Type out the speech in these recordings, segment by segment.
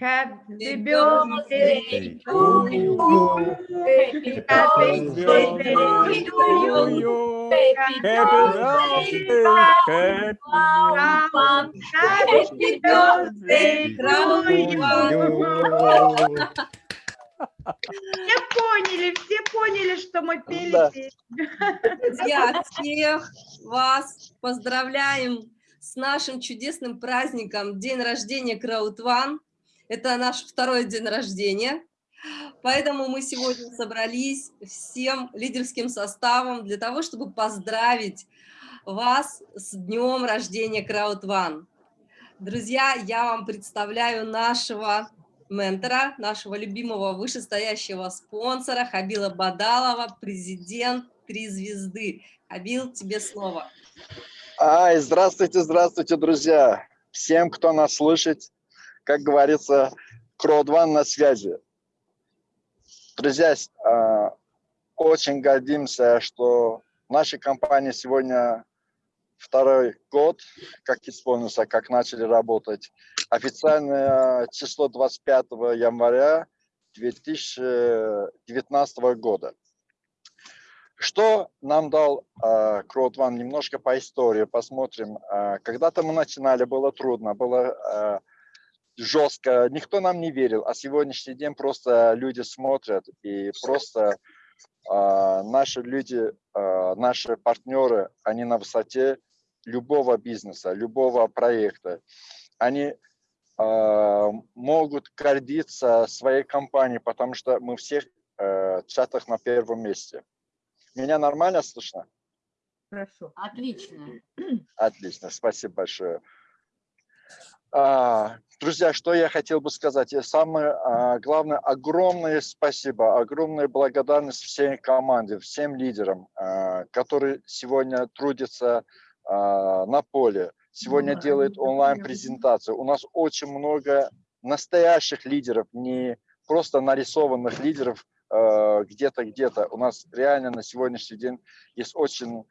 Happy birthday to you. Happy birthday to you. Happy birthday, happy birthday to you. Все поняли, все поняли, что мы пели Да. Друзья, всех вас поздравляем с нашим чудесным праздником День рождения Краудван. Это наш второй день рождения. Поэтому мы сегодня собрались всем лидерским составом для того, чтобы поздравить вас с днем рождения Краудван. Друзья, я вам представляю нашего ментора, нашего любимого вышестоящего спонсора Хабила Бадалова, президент «Три звезды». Хабил, тебе слово. Ай, здравствуйте, здравствуйте, друзья. Всем, кто нас слышит, как говорится, Кродван на связи. Друзья, а, очень гордимся, что наша компания сегодня второй год, как исполнился, как начали работать. Официальное число 25 января 2019 года. Что нам дал э, Кродван? Немножко по истории посмотрим. Э, Когда-то мы начинали, было трудно, было жестко, никто нам не верил, а сегодняшний день просто люди смотрят и просто э, наши люди, э, наши партнеры, они на высоте любого бизнеса, любого проекта. Они э, могут гордиться своей компанией, потому что мы всех э, чатах на первом месте. Меня нормально слышно? Хорошо. Отлично. Отлично, спасибо большое. А, Друзья, что я хотел бы сказать? И Самое а, главное, огромное спасибо, огромная благодарность всей команде, всем лидерам, а, которые сегодня трудятся а, на поле, сегодня делают онлайн-презентацию. У нас очень много настоящих лидеров, не просто нарисованных лидеров где-то, где-то. У нас реально на сегодняшний день есть очень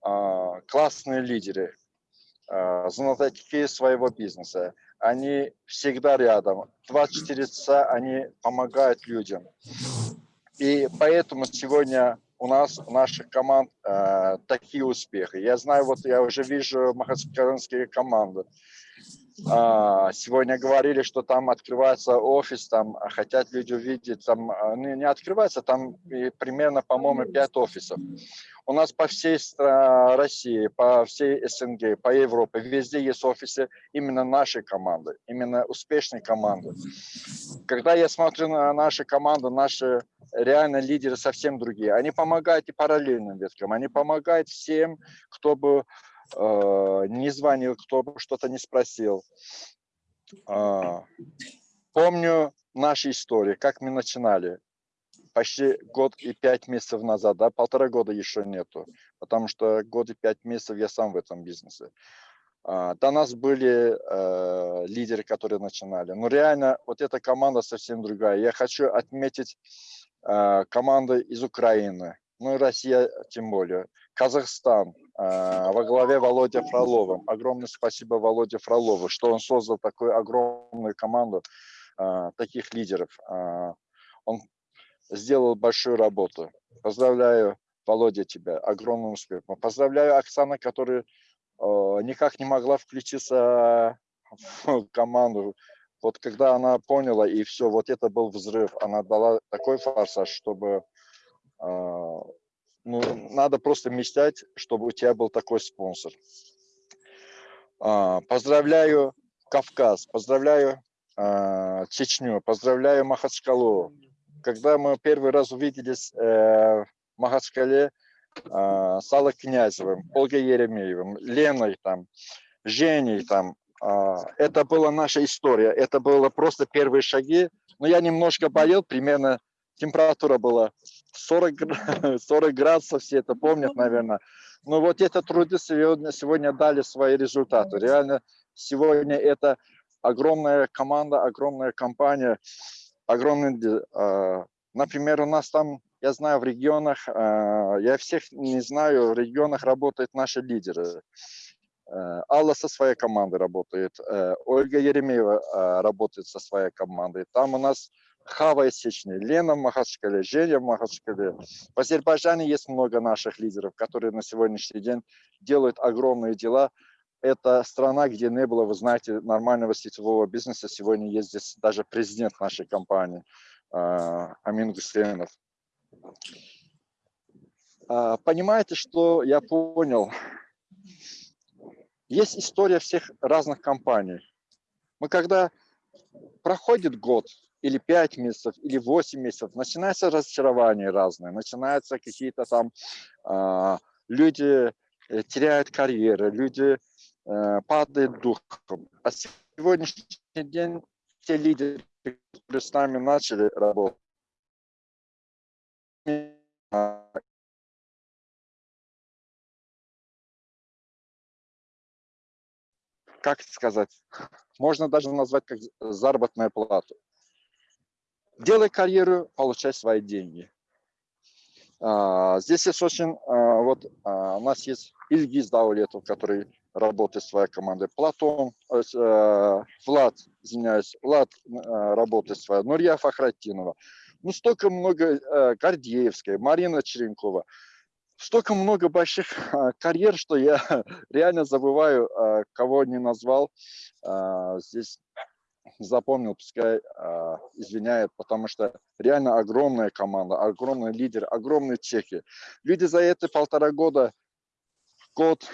классные лидеры, знатоки своего бизнеса. Они всегда рядом. 24 часа они помогают людям. И поэтому сегодня у нас, у наших команд э, такие успехи. Я знаю, вот я уже вижу махачкалинские команды. А, сегодня говорили, что там открывается офис, там а, хотят люди увидеть, там ну, не открывается, там примерно, по-моему, 5 офисов. У нас по всей России, по всей СНГ, по Европе, везде есть офисы именно нашей команды, именно успешной команды. Когда я смотрю на наши команды, наши реально лидеры совсем другие. Они помогают и параллельным веткам, они помогают всем, кто бы не звонил, кто бы что-то не спросил. А, помню наши истории, как мы начинали. Почти год и пять месяцев назад, да, полтора года еще нету, потому что год и пять месяцев я сам в этом бизнесе. А, до нас были э, лидеры, которые начинали. Но реально вот эта команда совсем другая. Я хочу отметить э, команды из Украины, ну и Россия тем более. Казахстан э, во главе Володя Фроловым. Огромное спасибо Володе Фролову, что он создал такую огромную команду э, таких лидеров. Э, он сделал большую работу. Поздравляю, Володя, тебя. Огромным успехом. Поздравляю Оксана, которая никак не могла включиться в команду. Вот когда она поняла, и все, вот это был взрыв. Она дала такой форсаж, чтобы... э, ну, надо просто мечтать, чтобы у тебя был такой спонсор. А, Поздравляю Кавказ, поздравляю а, Чечню, поздравляю Махачкалу. Когда мы первый раз увиделись э, в Махачкале а, с Аллой Князевым, Ольгой Еремеевым, Леной, там, Женей, там, а, это была наша история, это было просто первые шаги. Но я немножко болел, примерно температура была 40, гра- 40 градусов, все это помнят, наверное. Но вот это труды сегодня, сегодня дали свои результаты. Реально сегодня это огромная команда, огромная компания, огромный, а, например, у нас там, я знаю, в регионах, а, я всех не знаю, в регионах работают наши лидеры. Э, Алла со своей командой работает, э, Ольга Еремеева э, работает со своей командой. Там у нас Хава Сечный, Лена в Махачкале, Женя Махачкале. В Азербайджане есть много наших лидеров, которые на сегодняшний день делают огромные дела. Это страна, где не было, вы знаете, нормального сетевого бизнеса. Сегодня есть здесь даже президент нашей компании, Амин Гусейнов. Понимаете, что я понял? Есть история всех разных компаний. Мы когда проходит год, или 5 месяцев, или 8 месяцев, начинается разочарование разные, начинаются какие-то там э, люди теряют карьеры, люди э, падают духом. А сегодняшний день те лидеры, которые с нами начали работать, как сказать, можно даже назвать как заработная плата. Делай карьеру, получай свои деньги. А, здесь есть очень, а, вот а, у нас есть Ильгиз Даулетов, который работает в своей командой, Платон, Влад, извиняюсь, Влад работает в своей, Нурья Фахратинова. Ну, столько много, Гордеевская, Марина Черенкова столько много больших карьер, что я реально забываю, кого не назвал. Здесь запомнил, пускай а, извиняет, потому что реально огромная команда, огромный лидер, огромные чеки. Люди за эти полтора года, год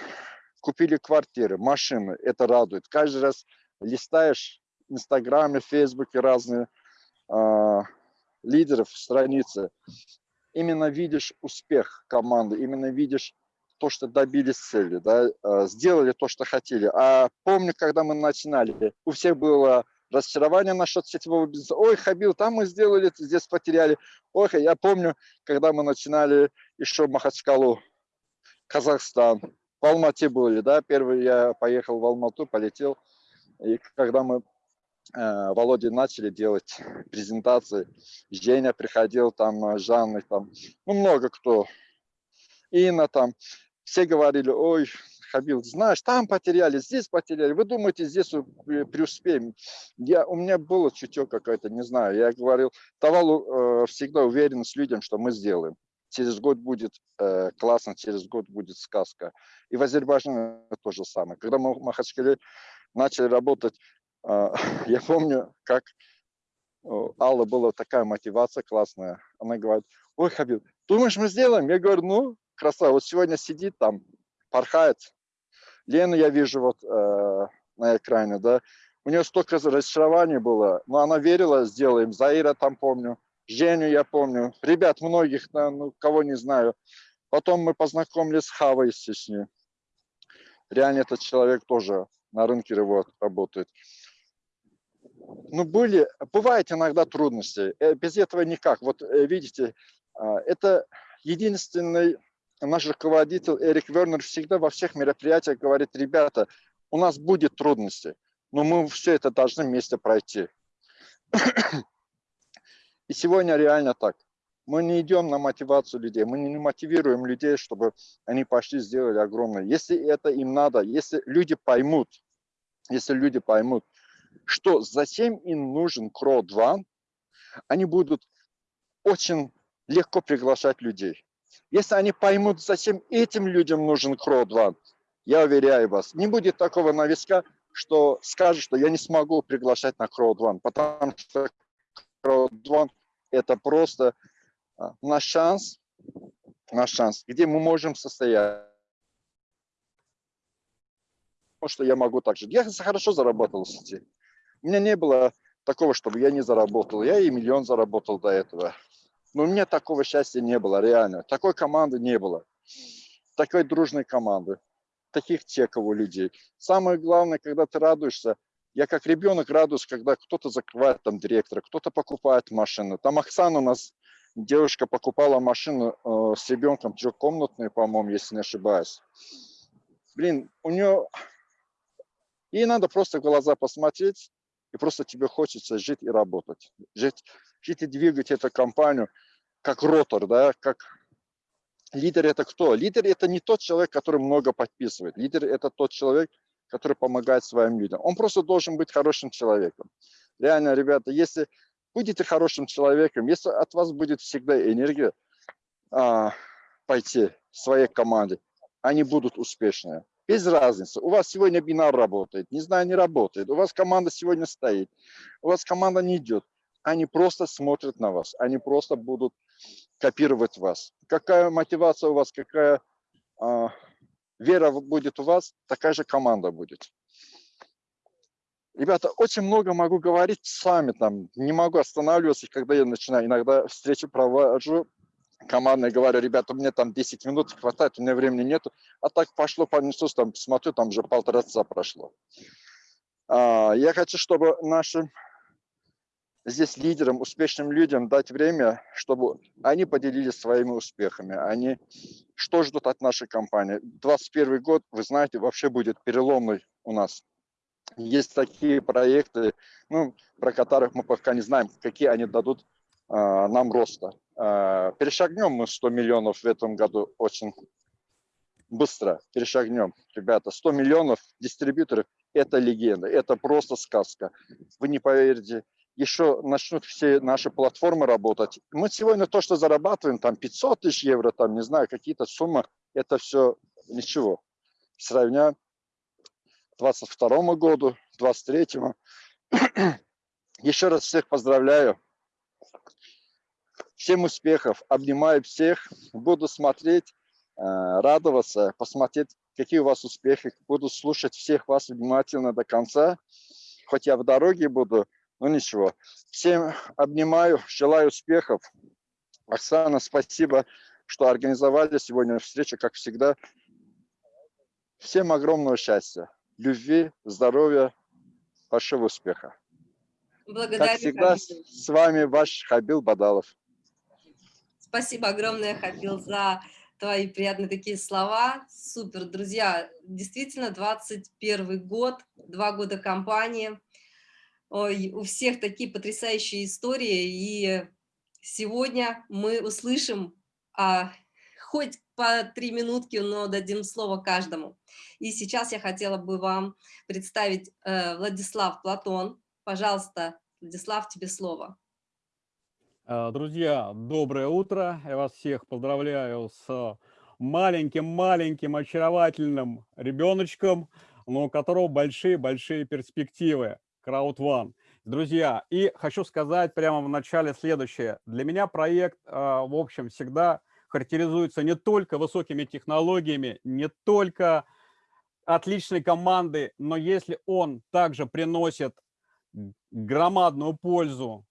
купили квартиры, машины, это радует. Каждый раз листаешь в Инстаграме, Фейсбуке разные а, лидеров, страницы, именно видишь успех команды, именно видишь то, что добились цели, да, э, сделали то, что хотели. А помню, когда мы начинали, у всех было разочарование насчет сетевого бизнеса. Ой, Хабил, там мы сделали, здесь потеряли. Ой, я помню, когда мы начинали еще Махачкалу, Казахстан, в Алмате были, да, первый я поехал в Алмату, полетел, и когда мы Э, Володя начали делать презентации. Женя приходил, там, э, Жанна, там, ну, много кто. Инна там. Все говорили, ой, Хабил, знаешь, там потеряли, здесь потеряли. Вы думаете, здесь преуспеем? Я, у меня было чутье какое-то, не знаю. Я говорил, давал э, всегда уверенность людям, что мы сделаем. Через год будет э, классно, через год будет сказка. И в Азербайджане то же самое. Когда мы в Махачкале начали работать а, я помню, как у Аллы была такая мотивация классная. Она говорит, ой, Хабиб, думаешь, мы сделаем? Я говорю, ну, красава, вот сегодня сидит там, порхает. Лену я вижу вот э, на экране, да, у нее столько разочарований было, но она верила, сделаем. Заира там помню, Женю я помню, ребят многих, ну, кого не знаю. Потом мы познакомились с Хавой с Чечни. Реально этот человек тоже на рынке работает ну, были, бывают иногда трудности, э, без этого никак. Вот э, видите, а, это единственный наш руководитель Эрик Вернер всегда во всех мероприятиях говорит, ребята, у нас будет трудности, но мы все это должны вместе пройти. И сегодня реально так. Мы не идем на мотивацию людей, мы не мотивируем людей, чтобы они пошли сделали огромное. Если это им надо, если люди поймут, если люди поймут, что зачем им нужен Crow2, они будут очень легко приглашать людей. Если они поймут, зачем этим людям нужен Crow2, я уверяю вас, не будет такого навеска, что скажет, что я не смогу приглашать на Crowd1, потому что Crowd1 это просто а, наш шанс, наш шанс, где мы можем состоять. Что я могу так же. Я хорошо заработал в сети. У меня не было такого, чтобы я не заработал. Я и миллион заработал до этого. Но у меня такого счастья не было, реально. Такой команды не было. Такой дружной команды. Таких чеков у людей. Самое главное, когда ты радуешься, я как ребенок радуюсь, когда кто-то закрывает там директора, кто-то покупает машину. Там Оксана у нас, девушка покупала машину э, с ребенком трехкомнатную, по-моему, если не ошибаюсь. Блин, у нее... Ей надо просто в глаза посмотреть, и просто тебе хочется жить и работать. Жить, жить и двигать эту компанию как ротор, да, как Лидер это кто? Лидер это не тот человек, который много подписывает. Лидер это тот человек, который помогает своим людям. Он просто должен быть хорошим человеком. Реально, ребята, если будете хорошим человеком, если от вас будет всегда энергия а, пойти своей команде, они будут успешные. Без разницы. У вас сегодня бинар работает, не знаю, не работает. У вас команда сегодня стоит, у вас команда не идет. Они просто смотрят на вас, они просто будут копировать вас. Какая мотивация у вас, какая а, вера будет у вас, такая же команда будет. Ребята, очень много могу говорить с вами, там, не могу останавливаться, когда я начинаю. Иногда встречу провожу, командные говорю, ребята, мне там 10 минут хватает, у меня времени нету. А так пошло, понеслось, там, смотрю, там уже полтора часа прошло. А, я хочу, чтобы нашим здесь лидерам, успешным людям дать время, чтобы они поделились своими успехами. Они что ждут от нашей компании? 21 год, вы знаете, вообще будет переломный у нас. Есть такие проекты, ну, про которых мы пока не знаем, какие они дадут э, нам роста. Э, перешагнем мы 100 миллионов в этом году очень быстро. Перешагнем, ребята. 100 миллионов дистрибьюторов – это легенда, это просто сказка. Вы не поверите, еще начнут все наши платформы работать. Мы сегодня то, что зарабатываем, там 500 тысяч евро, там, не знаю, какие-то суммы, это все ничего. Сравня 22 году, 23 -му. Еще раз всех поздравляю. Всем успехов, обнимаю всех, буду смотреть, э, радоваться, посмотреть, какие у вас успехи, буду слушать всех вас внимательно до конца. Хоть я в дороге буду, ну ничего. Всем обнимаю, желаю успехов. Оксана, спасибо, что организовали сегодня встречу, как всегда. Всем огромного счастья, любви, здоровья, большого успеха. Благодарю, как всегда, Хабиб. с вами ваш Хабил Бадалов. Спасибо огромное, Хабил, за твои приятные такие слова. Супер, друзья. Действительно, 21 год, два года компании. У всех такие потрясающие истории, и сегодня мы услышим а, хоть по три минутки, но дадим слово каждому. И сейчас я хотела бы вам представить э, Владислав Платон. Пожалуйста, Владислав, тебе слово. Э, Друзья, доброе утро. Я вас всех поздравляю с маленьким-маленьким очаровательным ребеночком, но у которого большие-большие перспективы. Crowd One. Друзья, и хочу сказать прямо в начале следующее. Для меня проект, э, в общем, всегда характеризуется не только высокими технологиями, не только отличной командой, но если он также приносит громадную пользу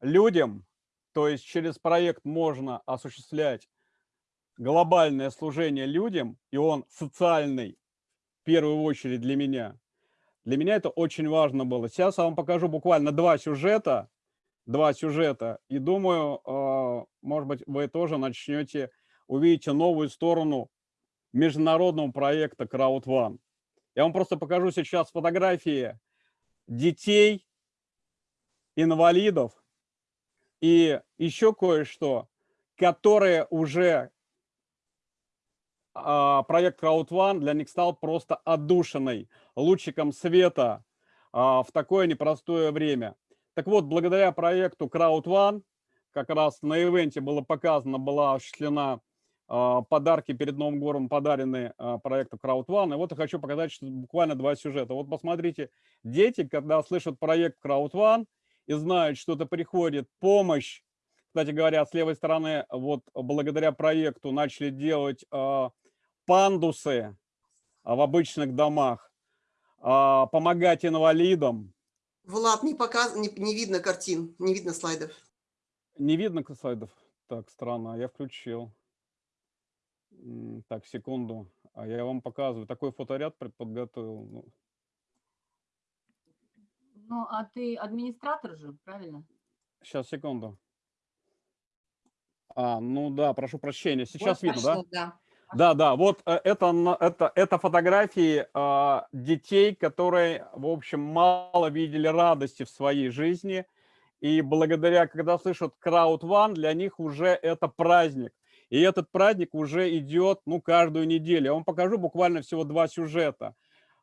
людям, то есть через проект можно осуществлять глобальное служение людям, и он социальный, в первую очередь для меня. Для меня это очень важно было. Сейчас я вам покажу буквально два сюжета, два сюжета, и думаю, э, может быть, вы тоже начнете, увидите новую сторону международного проекта Crowd One. Я вам просто покажу сейчас фотографии детей, инвалидов и еще кое-что, которые уже проект Crowd One для них стал просто отдушиной, лучиком света а, в такое непростое время. Так вот, благодаря проекту Crowd One, как раз на ивенте было показано, была осуществлена а, подарки перед Новым годом подарены проекту Crowd One. И вот я хочу показать что буквально два сюжета. Вот посмотрите, дети, когда слышат проект Crowd One и знают, что это приходит помощь, кстати говоря, с левой стороны, вот благодаря проекту начали делать пандусы а, в обычных домах, а, помогать инвалидам. Влад, не, показ... не, не видно картин, не видно слайдов. Не видно слайдов? Так, странно, я включил. Так, секунду. А я вам показываю. Такой фоторяд подготовил. Ну. ну, а ты администратор же, правильно? Сейчас, секунду. А, ну да, прошу прощения. Сейчас вот видно, пошло, да? Да. Да, да, вот э, это, это, это фотографии э, детей, которые, в общем, мало видели радости в своей жизни. И благодаря, когда слышат Crowd One, для них уже это праздник. И этот праздник уже идет, ну, каждую неделю. Я вам покажу буквально всего два сюжета.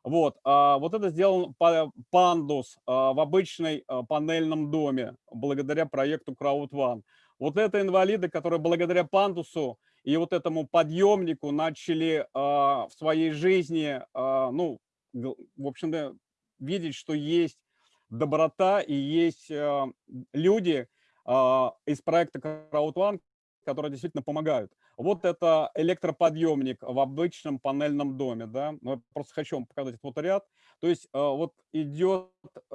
Вот, а, вот это сделал па- пандус а, в обычной а, панельном доме благодаря проекту CrowdOne. Вот это инвалиды, которые благодаря пандусу и вот этому подъемнику начали а, в своей жизни, а, ну, в общем-то, видеть, что есть доброта и есть а, люди из проекта CrowdOne, которые действительно помогают. Вот это электроподъемник в обычном панельном доме, да. Ну, я просто хочу вам показать этот ряд. То есть вот идет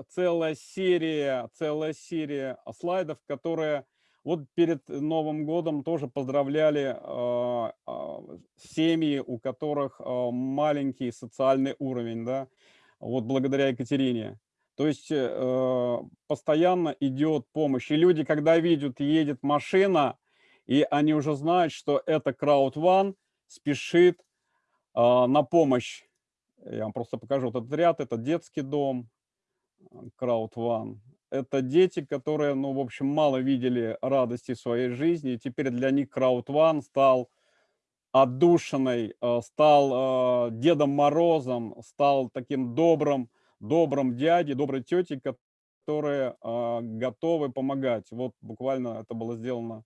целая серия, целая серия слайдов, которые вот перед Новым годом тоже поздравляли а, а, семьи, у которых а, маленький социальный уровень, да, вот благодаря Екатерине. То есть э, постоянно идет помощь. И люди, когда видят, едет машина, и они уже знают, что это CrowdOne спешит на помощь. Я вам просто покажу вот этот ряд. Это детский дом CrowdOne. Это дети, которые, ну, в общем, мало видели радости своей жизни. И теперь для них CrowdOne стал отдушиной, э, стал э, Дедом Морозом, стал таким добрым, добрым дядей, доброй тетей, которые э, готовы помогать. Вот буквально это было сделано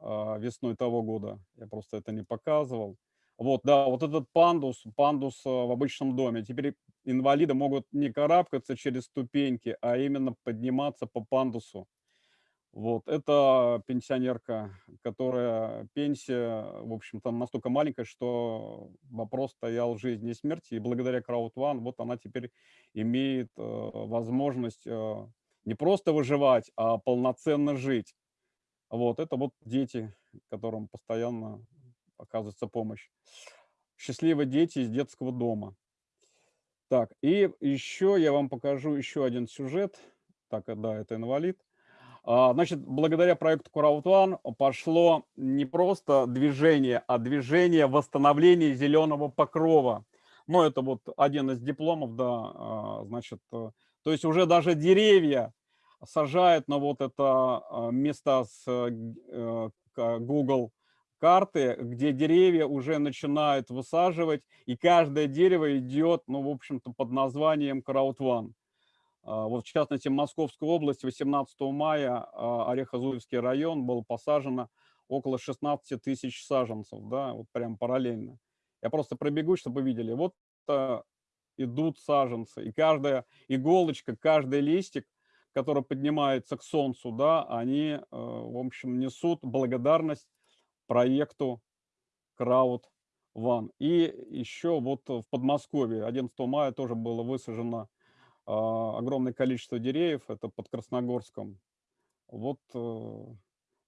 весной того года. Я просто это не показывал. Вот, да, вот этот пандус, пандус а, в обычном доме. Теперь инвалиды могут не карабкаться через ступеньки, а именно подниматься по пандусу. Вот, это пенсионерка, которая пенсия, в общем, там настолько маленькая, что вопрос стоял жизни и смерти. И благодаря CrowdOne вот она теперь имеет э, возможность э, не просто выживать, а полноценно жить. Вот, это вот дети, которым постоянно оказывается помощь. Счастливые дети из детского дома. Так, и еще я вам покажу еще один сюжет. Так, да, это инвалид. А, Значит, благодаря проекту CrowdOne пошло не просто движение, а движение восстановления зеленого покрова. Ну, это вот один из дипломов, да, а, значит, э, то есть уже даже деревья сажают на вот это а, места с э, Google карты, где деревья уже начинают высаживать, и каждое дерево идет, ну, в общем-то, под названием CrowdOne. А, Вот, в частности, в Московской области 18 мая а, Орехозуевский район был посажено около 16 тысяч саженцев, да, вот прям параллельно. Я просто пробегу, чтобы вы видели. Вот а, идут саженцы, и каждая иголочка, каждый листик, который поднимается к солнцу, да, они, э, в общем, несут благодарность проекту Crowd One. И еще вот в Подмосковье 11 мая тоже было высажено а, огромное количество деревьев, это под Красногорском. Вот, э,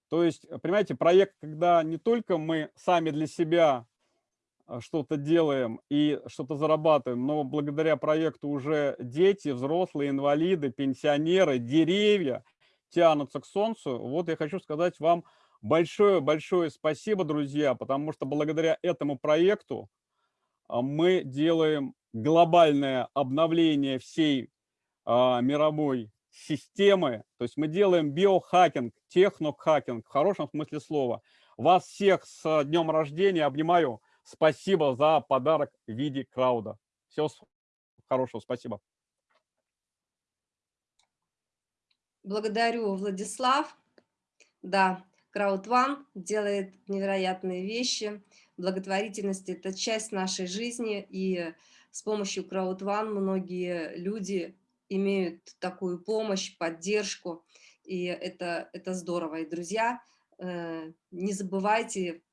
то есть, понимаете, проект, когда не только мы сами для себя а, что-то делаем и что-то зарабатываем, но благодаря проекту уже дети, взрослые, инвалиды, пенсионеры, деревья тянутся к солнцу. Вот я хочу сказать вам большое-большое спасибо, друзья, потому что благодаря этому проекту а, мы делаем глобальное обновление всей а, мировой системы. То есть мы делаем биохакинг, технохакинг в хорошем смысле слова. Вас всех с днем рождения обнимаю. Спасибо за подарок в виде крауда. Всего хорошего, спасибо. Благодарю, Владислав. Да, CrowdOne делает невероятные вещи. Благотворительность – это часть нашей жизни, и с помощью CrowdOne многие люди имеют такую помощь, поддержку, и это, это здорово. И, друзья, э, не забывайте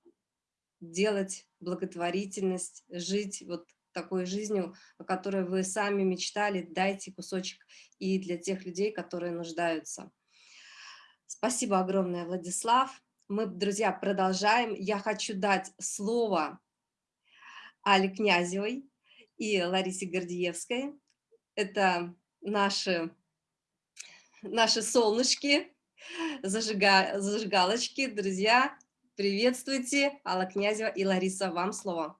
делать благотворительность, жить вот такой жизнью, о которой вы сами мечтали, дайте кусочек и для тех людей, которые нуждаются. Спасибо огромное, Владислав. Мы, друзья, продолжаем. Я хочу дать слово Але Князевой и Ларисе Гордиевской. Это наши, наши солнышки, зажига, зажигалочки. Друзья, приветствуйте. Алла Князева и Лариса, вам слово.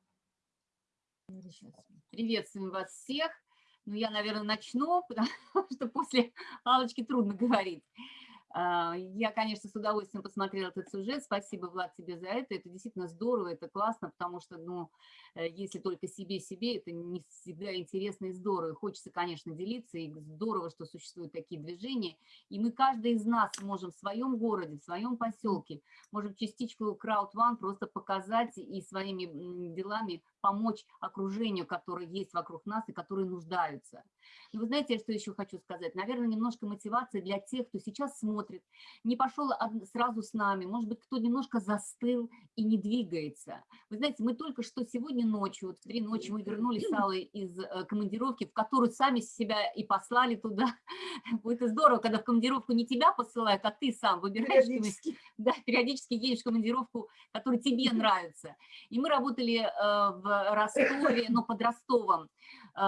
Приветствуем вас всех. Ну, я, наверное, начну, потому что после Аллочки трудно говорить. А, Я, конечно, с удовольствием посмотрела этот сюжет. Спасибо, Влад, тебе за это. Это действительно здорово, это классно, потому что, ну, э, если только себе-себе, это не всегда интересно и здорово. Хочется, конечно, делиться, и здорово, что существуют такие движения. И мы, каждый из нас, можем в своем городе, в своем поселке, можем частичку One просто показать и своими делами помочь окружению, которое есть вокруг нас и которые нуждаются. И вы знаете, что еще хочу сказать? Наверное, немножко мотивации для тех, кто сейчас смотрит, не пошел сразу с нами, может быть, кто немножко застыл и не двигается. Вы знаете, мы только что сегодня ночью, вот в три ночи мы вернулись с Аллой из э, командировки, в которую сами себя и послали туда. Это здорово, когда в командировку не тебя посылают, а ты сам выбираешь, Периодически. да, периодически едешь в командировку, которая тебе нравится. И мы работали э, Ростове, но под Ростовом, э,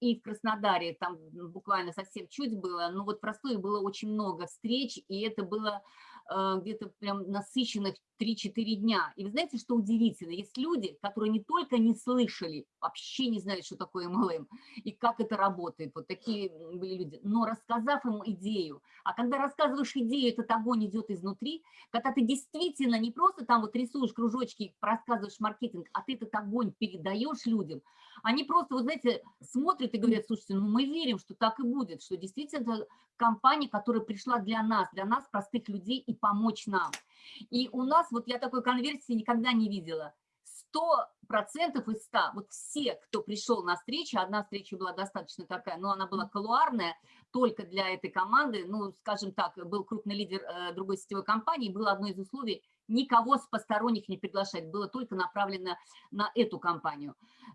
и в Краснодаре, там буквально совсем чуть было, но вот в Ростове было очень много встреч, и это было э, где-то прям насыщенных 3-4 дня. И вы знаете, что удивительно? Есть люди, которые не только не слышали, вообще не знают, что такое MLM, и как это работает, вот такие были люди, но рассказав им идею, а когда рассказываешь идею, этот огонь идет изнутри, когда ты действительно не просто там вот рисуешь кружочки, рассказываешь маркетинг, а ты этот огонь передаешь людям, они просто, вот знаете, смотрят и говорят, слушайте, ну мы верим, что так и будет, что действительно компания, которая пришла для нас, для нас, простых людей, и помочь нам. И у нас, вот я такой конверсии никогда не видела, 100% из 100, вот все, кто пришел на встречу, одна встреча была достаточно такая, но она была колуарная, только для этой команды, ну, скажем так, был крупный лидер э, другой сетевой компании, было одно из условий, никого с посторонних не приглашать, было только направлено на эту компанию.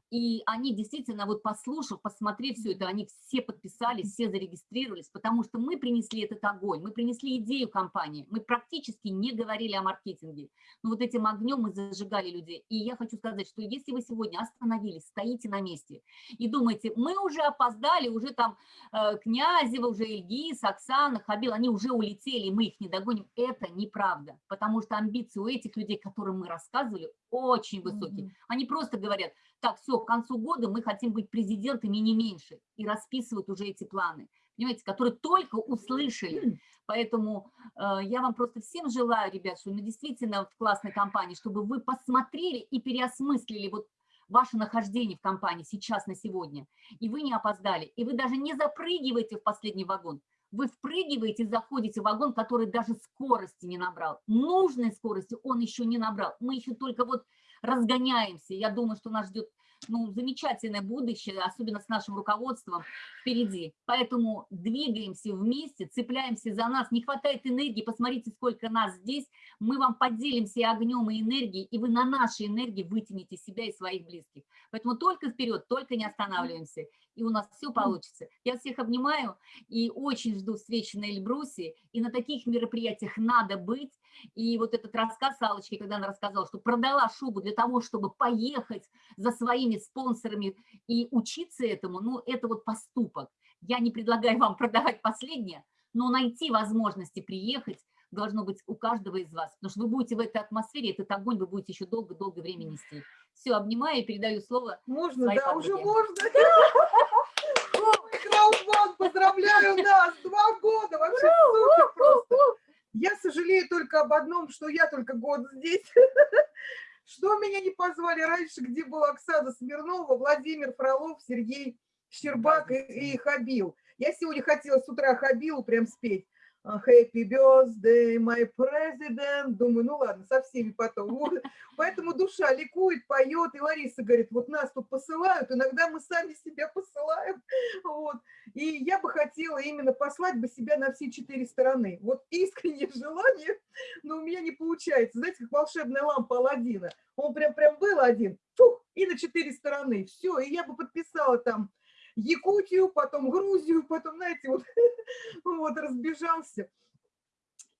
И они действительно, вот послушав, посмотрев все это, они все подписались, все зарегистрировались, потому что мы принесли этот огонь, мы принесли идею компании, мы практически не говорили о маркетинге, но вот этим огнем мы зажигали людей. И я хочу сказать, что если вы сегодня остановились, стоите на месте и думаете, мы уже опоздали, уже там э, Князева, уже Ильгиз, Оксана, Хабил, они уже улетели, мы их не догоним, это неправда, потому что амбиции у этих людей, которым мы рассказывали, очень высокие. Они просто говорят, так, все, к концу года мы хотим быть президентами не меньше, и расписывают уже эти планы, понимаете, которые только услышали. Поэтому э, я вам просто всем желаю, ребят, что мы действительно в классной компании, чтобы вы посмотрели и переосмыслили вот ваше нахождение в компании сейчас на сегодня, и вы не опоздали, и вы даже не запрыгиваете в последний вагон, вы впрыгиваете, заходите в вагон, который даже скорости не набрал. Нужной скорости он еще не набрал. Мы еще только вот разгоняемся. Я думаю, что нас ждет ну, замечательное будущее, особенно с нашим руководством впереди. Поэтому двигаемся вместе, цепляемся за нас. Не хватает энергии, посмотрите, сколько нас здесь. Мы вам поделимся огнем, и энергией, и вы на нашей энергии вытянете себя и своих близких. Поэтому только вперед, только не останавливаемся, и у нас все получится. Я всех обнимаю и очень жду встречи на Эльбрусе, и на таких мероприятиях надо быть. И вот этот рассказ Аллочки, когда она рассказала, что продала шубу для того, чтобы поехать за своими спонсорами и учиться этому, ну, это вот поступок. Я не предлагаю вам продавать последнее, но найти возможности приехать должно быть у каждого из вас, потому что вы будете в этой атмосфере, этот огонь вы будете еще долго-долго время нести. Все, обнимаю и передаю слово. Можно, да, уже подруге. можно. Ой, Краудван, поздравляю нас, два года, вообще супер просто. Я сожалею только об одном, что я только год здесь. Что меня не позвали раньше, где была Оксана Смирнова, Владимир Фролов, Сергей Щербак и, и Хабил. Я сегодня хотела с утра Хабилу прям спеть. А, Happy birthday, my president. Думаю, ну ладно, со всеми потом. Поэтому душа ликует, поет. И Лариса говорит, вот нас тут посылают, иногда мы сами себя посылаем. Вот. И я бы хотела именно послать бы себя на все четыре стороны. Вот искреннее желание, но у меня не получается. Знаете, как волшебная лампа Аладдина. Он прям, прям был один, фух, и на четыре стороны. Все, и я бы подписала там Якутию, потом Грузию, потом, знаете, вот, вот разбежался.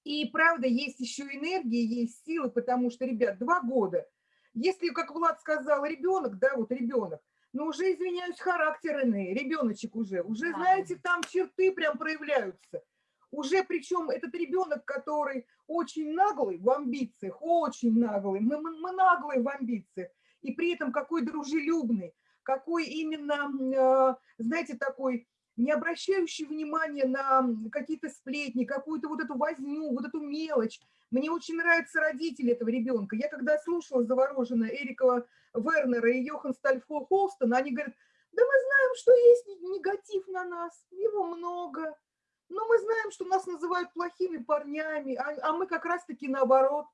И правда, есть еще энергия, есть силы, потому что, ребят, два года. Если, как Влад сказал, ребенок, да, вот ребенок, ну уже, извиняюсь, характер иные, ребеночек уже, уже, Да. знаете, там черты прям проявляются. Уже причем этот ребенок, который очень наглый в амбициях, очень наглый, мы, мы, мы наглые в амбициях, и при этом какой дружелюбный, какой именно, э, знаете, такой не обращающий внимания на какие-то сплетни, какую-то вот эту возню, вот эту мелочь. Мне очень нравятся родители этого ребенка. Я когда слушала завороженно Эрикова Вернера и Йохан Стальфо Холстона, они говорят, да мы знаем, что есть негатив на нас, его много, но мы знаем, что нас называют плохими парнями, а, а мы как раз-таки наоборот.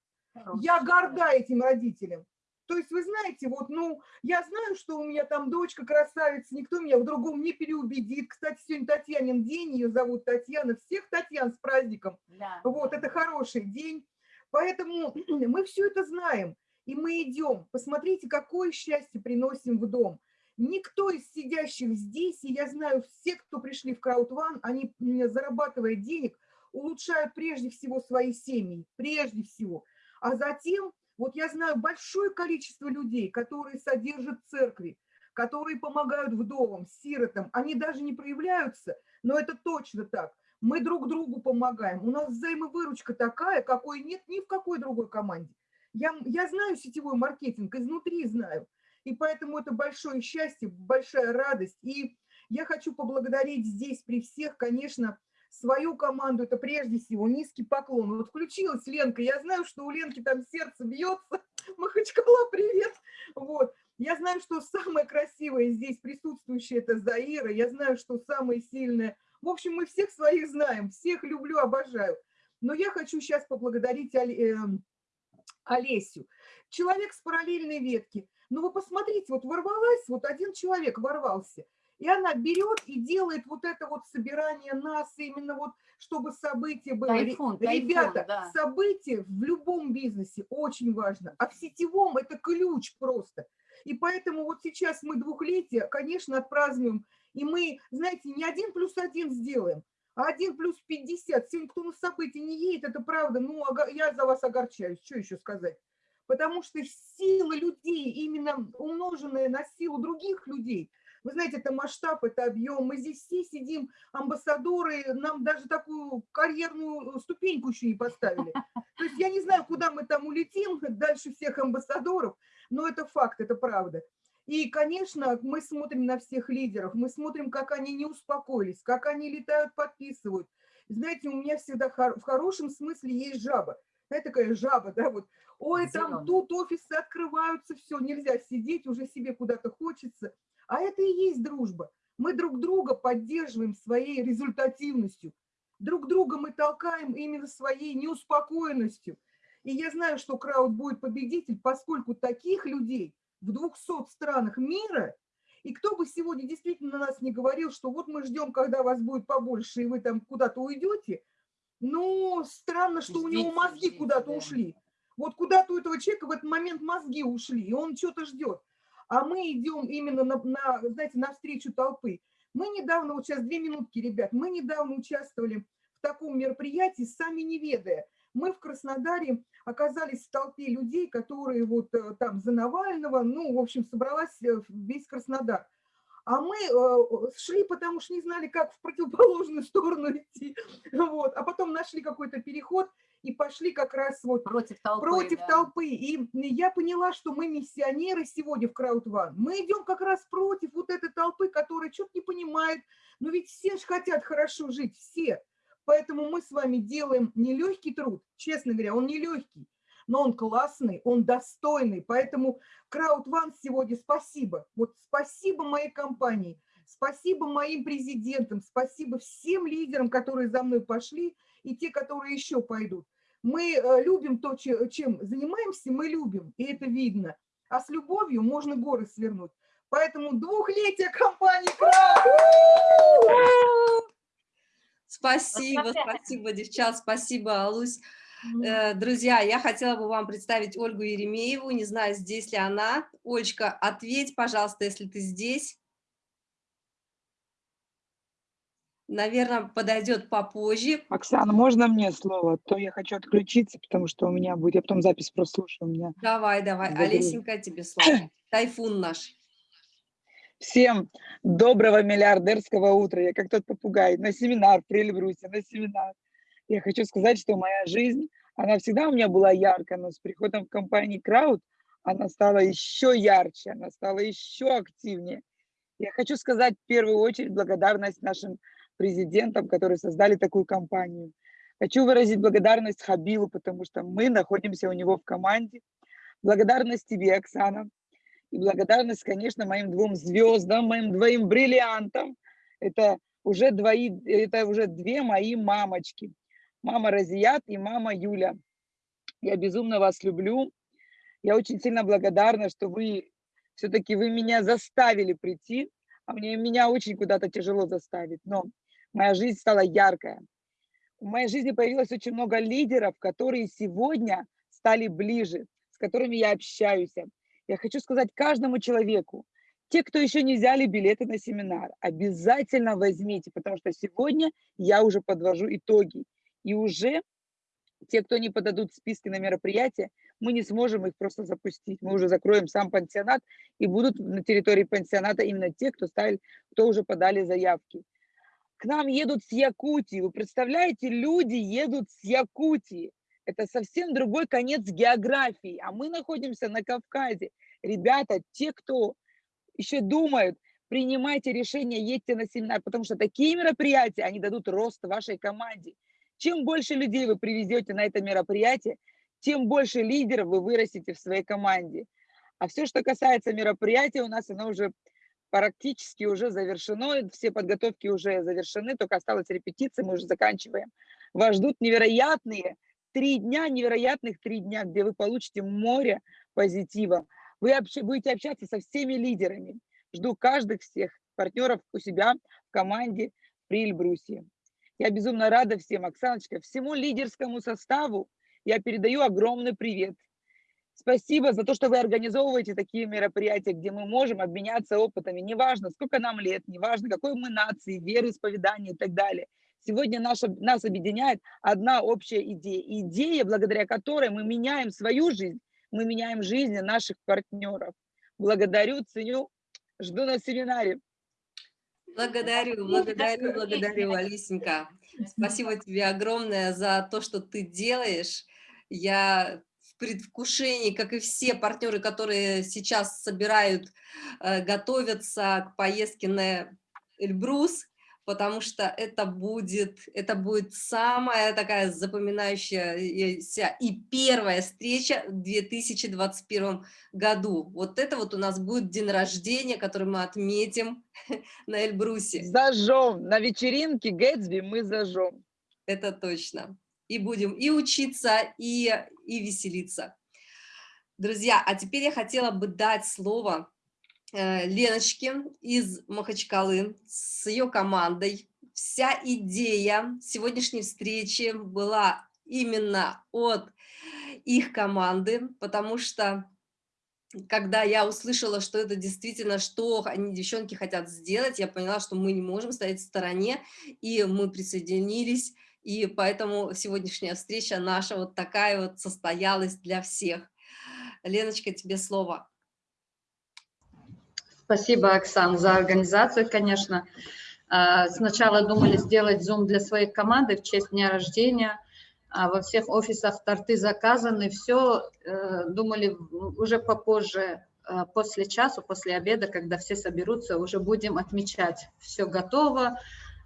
Я горда этим родителям. То есть, вы знаете, вот, ну, я знаю, что у меня там дочка красавица, никто меня в другом не переубедит. Кстати, сегодня Татьянин день, ее зовут Татьяна. Всех Татьян с праздником. Да. Вот, это хороший день. Поэтому мы все это знаем, и мы идем. Посмотрите, какое счастье приносим в дом. Никто из сидящих здесь, и я знаю, все, кто пришли в Краудван, они, зарабатывая денег, улучшают прежде всего свои семьи, прежде всего. А затем вот я знаю большое количество людей, которые содержат церкви, которые помогают вдовам, сиротам. Они даже не проявляются, но это точно так. Мы друг другу помогаем. У нас взаимовыручка такая, какой нет ни в какой другой команде. Я, я знаю сетевой маркетинг, изнутри знаю. И поэтому это большое счастье, большая радость. И я хочу поблагодарить здесь при всех, конечно, свою команду, это прежде всего низкий поклон. Вот включилась Ленка, я знаю, что у Ленки там сердце бьется, Махачкала, привет. Вот. Я знаю, что самое красивое здесь присутствующее это Заира, я знаю, что самое сильное. В общем, мы всех своих знаем, всех люблю, обожаю. Но я хочу сейчас поблагодарить эм, Олесю. Человек с параллельной ветки. Ну вы посмотрите, вот ворвалась, вот один человек ворвался – и она берет и делает вот это вот собирание нас, именно вот, чтобы событие было. Тайфун, Ребята, тайфун, да. событие в любом бизнесе очень важно, а в сетевом это ключ просто. И поэтому вот сейчас мы двухлетие, конечно, отпразднуем, и мы, знаете, не один плюс один сделаем, а один плюс пятьдесят. Сегодня кто на событие не едет, это правда, ну, я за вас огорчаюсь, что еще сказать. Потому что сила людей, именно умноженная на силу других людей – вы знаете, это масштаб, это объем. Мы здесь все сидим, амбассадоры, нам даже такую карьерную ступеньку еще не поставили. То есть я не знаю, куда мы там улетим, дальше всех амбассадоров, но это факт, это правда. И, конечно, мы смотрим на всех лидеров, мы смотрим, как они не успокоились, как они летают, подписывают. Знаете, у меня всегда в хорошем смысле есть жаба. Знаете, такая жаба, да, вот. Ой, там тут офисы открываются, все, нельзя сидеть, уже себе куда-то хочется. А это и есть дружба. Мы друг друга поддерживаем своей результативностью. Друг друга мы толкаем именно своей неуспокоенностью. И я знаю, что Крауд будет победитель, поскольку таких людей в 200 странах мира, и кто бы сегодня действительно на нас не говорил, что вот мы ждем, когда вас будет побольше, и вы там куда-то уйдете, ну, странно, что у него мозги куда-то да. ушли. Вот куда-то у этого человека в этот момент мозги ушли, и он что-то ждет а мы идем именно на, на, знаете, навстречу толпы. Мы недавно, вот сейчас две минутки, ребят, мы недавно участвовали в таком мероприятии, сами не ведая. Мы в Краснодаре оказались в толпе людей, которые вот э, там за Навального, ну, в общем, собралась э, весь Краснодар. А мы э, шли, потому что не знали, как в противоположную сторону идти. Вот. А потом нашли какой-то переход, и пошли как раз вот против толпы. Против да. толпы. И я поняла, что мы миссионеры сегодня в Краудван. Мы идем как раз против вот этой толпы, которая что-то не понимает. Но ведь все же хотят хорошо жить, все. Поэтому мы с вами делаем нелегкий труд, честно говоря, он нелегкий, но он классный, он достойный. Поэтому Краудван сегодня спасибо. Вот спасибо моей компании, спасибо моим президентам, спасибо всем лидерам, которые за мной пошли, и те, которые еще пойдут. Мы э, любим то, чем занимаемся, мы любим, и это видно. А с любовью можно горы свернуть. Поэтому двухлетие компании Спасибо, спасибо, девчат, спасибо, Алусь. Э, друзья, я хотела бы вам представить Ольгу Еремееву, не знаю, здесь ли она. Олечка, ответь, пожалуйста, если ты здесь. Наверное, подойдет попозже. Оксана, можно мне слово? То я хочу отключиться, потому что у меня будет, я потом запись прослушаю. У меня давай, давай, загруз... Олесенька, тебе слово. Тайфун наш. Всем доброго миллиардерского утра. Я как тот попугай на семинар при Эльбрусе, на семинар. Я хочу сказать, что моя жизнь, она всегда у меня была яркая, но с приходом в компанию Крауд она стала еще ярче, она стала еще активнее. Я хочу сказать в первую очередь благодарность нашим президентам, которые создали такую компанию. Хочу выразить благодарность Хабилу, потому что мы находимся у него в команде. Благодарность тебе, Оксана. И благодарность, конечно, моим двум звездам, моим двоим бриллиантам. Это уже, двои, это уже две мои мамочки. Мама Разият и мама Юля. Я безумно вас люблю. Я очень сильно благодарна, что вы все-таки вы меня заставили прийти, а мне меня очень куда-то тяжело заставить, но моя жизнь стала яркая. В моей жизни появилось очень много лидеров, которые сегодня стали ближе, с которыми я общаюсь. Я хочу сказать каждому человеку, те, кто еще не взяли билеты на семинар, обязательно возьмите, потому что сегодня я уже подвожу итоги. И уже те, кто не подадут списки на мероприятие, мы не сможем их просто запустить. Мы уже закроем сам пансионат, и будут на территории пансионата именно те, кто, ставили, кто уже подали заявки. К нам едут с Якутии. Вы представляете, люди едут с Якутии. Это совсем другой конец географии. А мы находимся на Кавказе. Ребята, те, кто еще думают, принимайте решение, едьте на семинар, потому что такие мероприятия, они дадут рост вашей команде. Чем больше людей вы привезете на это мероприятие, тем больше лидеров вы вырастите в своей команде. А все, что касается мероприятия, у нас оно уже практически уже завершено, все подготовки уже завершены, только осталась репетиция, мы уже заканчиваем. Вас ждут невероятные три дня, невероятных три дня, где вы получите море позитива. Вы будете общаться со всеми лидерами. Жду каждых всех партнеров у себя в команде при Эльбрусе. Я безумно рада всем, Оксаночка, всему лидерскому составу, я передаю огромный привет. Спасибо за то, что вы организовываете такие мероприятия, где мы можем обменяться опытами. Неважно, сколько нам лет, неважно, какой мы нации, вероисповедания и так далее. Сегодня наша, нас объединяет одна общая идея. Идея, благодаря которой мы меняем свою жизнь, мы меняем жизни наших партнеров. Благодарю, ценю, жду на семинаре. Благодарю, благодарю, благодарю, Алисенька. Спасибо тебе огромное за то, что ты делаешь. Я в предвкушении, как и все партнеры, которые сейчас собирают, э, готовятся к поездке на Эльбрус, потому что это будет, это будет самая такая запоминающаяся и первая встреча в 2021 году. Вот это вот у нас будет день рождения, который мы отметим на Эльбрусе. Зажжем, на вечеринке Гэтсби мы зажжем. Это точно и будем и учиться, и, и веселиться. Друзья, а теперь я хотела бы дать слово э, Леночке из Махачкалы с ее командой. Вся идея сегодняшней встречи была именно от их команды, потому что когда я услышала, что это действительно, что они, девчонки, хотят сделать, я поняла, что мы не можем стоять в стороне, и мы присоединились и поэтому сегодняшняя встреча наша вот такая вот состоялась для всех. Леночка, тебе слово. Спасибо, Оксан, за организацию, конечно. А, сначала думали сделать Zoom для своей команды в честь дня рождения. А во всех офисах торты заказаны, все. Э, думали уже попозже, э, после часу, после обеда, когда все соберутся, уже будем отмечать. Все готово.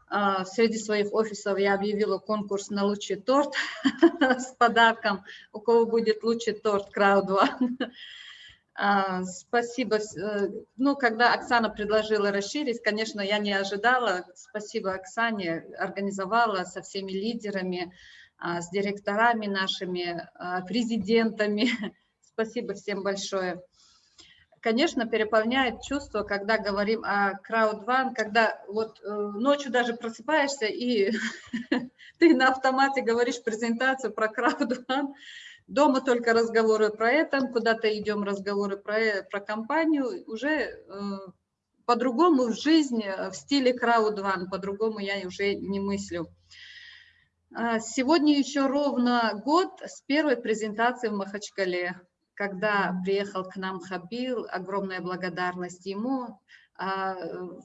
А, среди своих офисов я объявила конкурс на лучший торт с подарком. У кого будет лучший торт, Crowd а, Спасибо. Э, ну, когда Оксана предложила расширить, конечно, я не ожидала. Спасибо Оксане, организовала со всеми лидерами, а, с директорами нашими, президентами. Спасибо всем большое конечно, переполняет чувство, когда говорим о краудван, когда вот э, ночью даже просыпаешься и ты на автомате говоришь презентацию про краудван, дома только разговоры про это, куда-то идем разговоры про, э, про компанию, уже э, по-другому в жизни, в стиле краудван, по-другому я уже не мыслю. А, сегодня еще ровно год с первой презентации в Махачкале когда приехал к нам Хабил, огромная благодарность ему. А,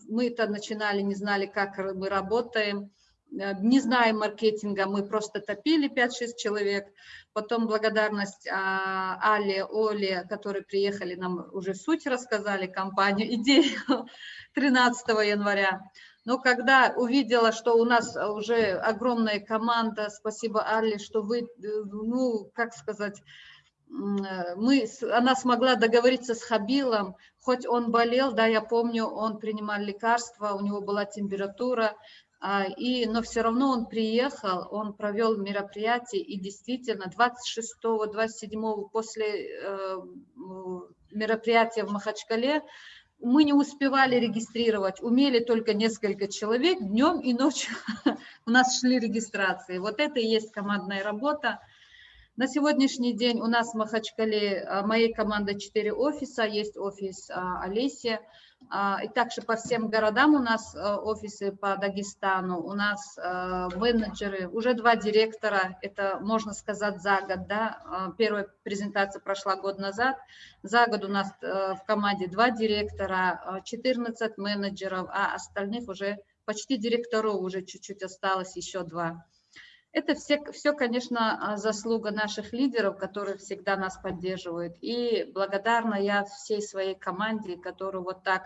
мы-то начинали, не знали, как мы работаем. э, не зная маркетинга, мы просто топили 5-6 человек. Потом благодарность а, Але, Оле, которые приехали, нам уже суть рассказали, компанию, идею 13 января. Но когда увидела, что у нас уже огромная команда, спасибо Алле, что вы, ну, как сказать, мы, она смогла договориться с Хабилом, хоть он болел, да, я помню, он принимал лекарства, у него была температура, а, и, но все равно он приехал, он провел мероприятие, и действительно 26-27 после э, мероприятия в Махачкале мы не успевали регистрировать, умели только несколько человек, днем и ночью у нас шли регистрации. Вот это и есть командная работа. На сегодняшний день у нас в Махачкале, а, моей команды 4 офиса, есть офис а, Олеси, а, и также по всем городам у нас офисы по Дагестану, у нас менеджеры, уже два директора, это можно сказать за год, да, первая презентация прошла год назад, за год у нас в команде два директора, 14 менеджеров, а остальных уже почти директоров уже чуть-чуть осталось, еще два. Это все, все, конечно, а, заслуга наших лидеров, которые всегда нас поддерживают. И благодарна я всей своей команде, которые вот так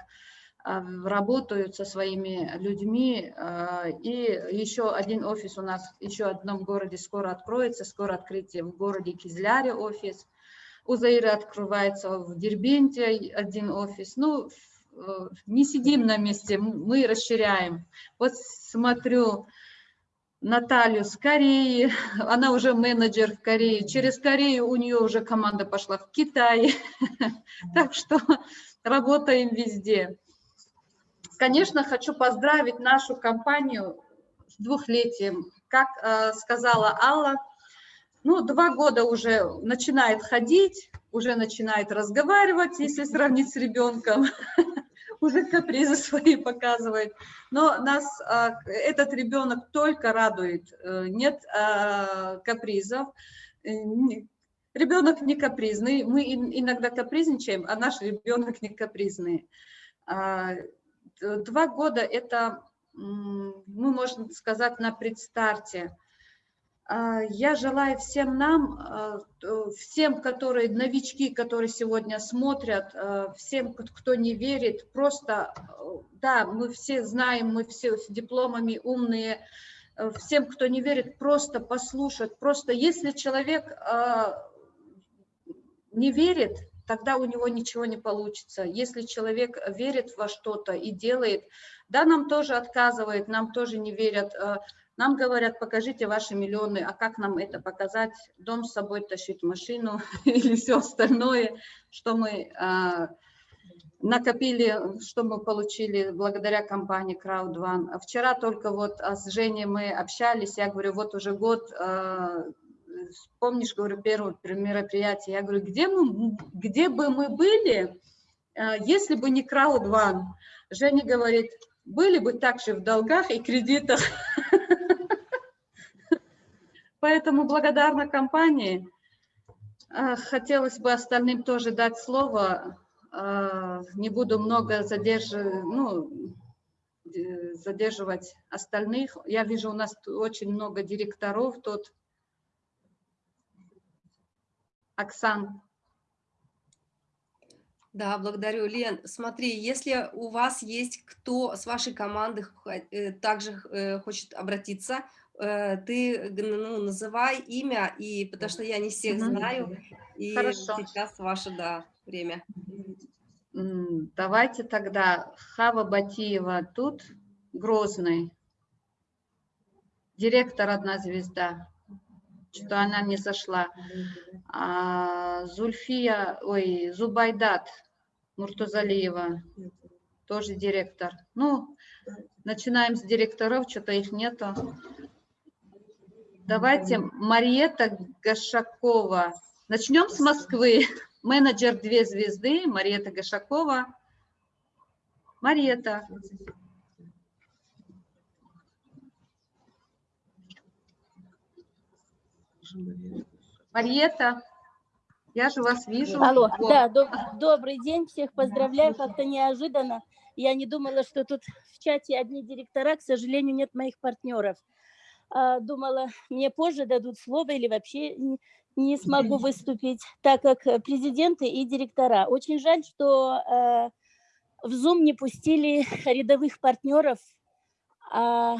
а, работают со своими людьми. А, и еще один офис у нас еще в одном городе скоро откроется, скоро открытие в городе Кизляре офис. У Заира открывается в Дербенте один офис. Ну, не сидим на месте, мы расширяем. Вот смотрю, Наталью с Кореи, она уже менеджер в Корее, через Корею у нее уже команда пошла в Китай, так что работаем везде. Конечно, хочу поздравить нашу компанию с двухлетием. Как э, сказала Алла, ну, два года уже начинает ходить, уже начинает разговаривать, если сравнить с ребенком. уже капризы свои показывает. Но нас а, этот ребенок только радует, э, нет а, капризов. Э, ребенок не капризный, мы иногда капризничаем, а наш ребенок не капризный. А, два года это, мы, можно сказать, на предстарте. А, я желаю всем нам, а, всем, которые новички, которые сегодня смотрят, а, всем, кто не верит, просто, да, мы все знаем, мы все с дипломами умные, всем, кто не верит, просто послушать, просто если человек не верит, тогда у него ничего не получится. Если человек верит во что-то и делает, да, нам тоже отказывает, нам тоже не верят, нам говорят, покажите ваши миллионы, а как нам это показать? Дом с собой тащить, машину или все остальное, что мы а, накопили, что мы получили благодаря компании Crowd Вчера только вот а, с Женей мы общались, я говорю, вот уже год, а, помнишь, говорю, первое мероприятие, я говорю, где, мы, где бы мы были, а, если бы не Crowd Женя говорит, были бы также в долгах и кредитах. Поэтому благодарна компании. А, хотелось бы остальным тоже дать слово. А, не буду много задерживать, ну, задерживать остальных. Я вижу, у нас очень много директоров тут. Оксан. Да, благодарю, Лен. Смотри, если у вас есть кто с вашей команды э, также э, хочет обратиться, ты ну, называй имя, и потому что я не всех знаю, и Хорошо. сейчас ваше да, время. Давайте тогда Хава Батиева тут, Грозный, директор «Одна звезда», что она не зашла. А Зульфия, ой, Зубайдат Муртузалиева, тоже директор. Ну, начинаем с директоров, что-то их нету. Давайте Мариета Гашакова. Начнем с Москвы. Менеджер «Две звезды» Мариета Гашакова. Мариета. Мариета, я же вас вижу. Алло, вот. да, доб добрый день, всех поздравляю, как-то неожиданно. Я не думала, что тут в чате одни директора, к сожалению, нет моих партнеров. А, думала, мне позже дадут слово или вообще не смогу выступить, так как э, президенты и директора. Очень жаль, что э, в Zoom не пустили рядовых партнеров, а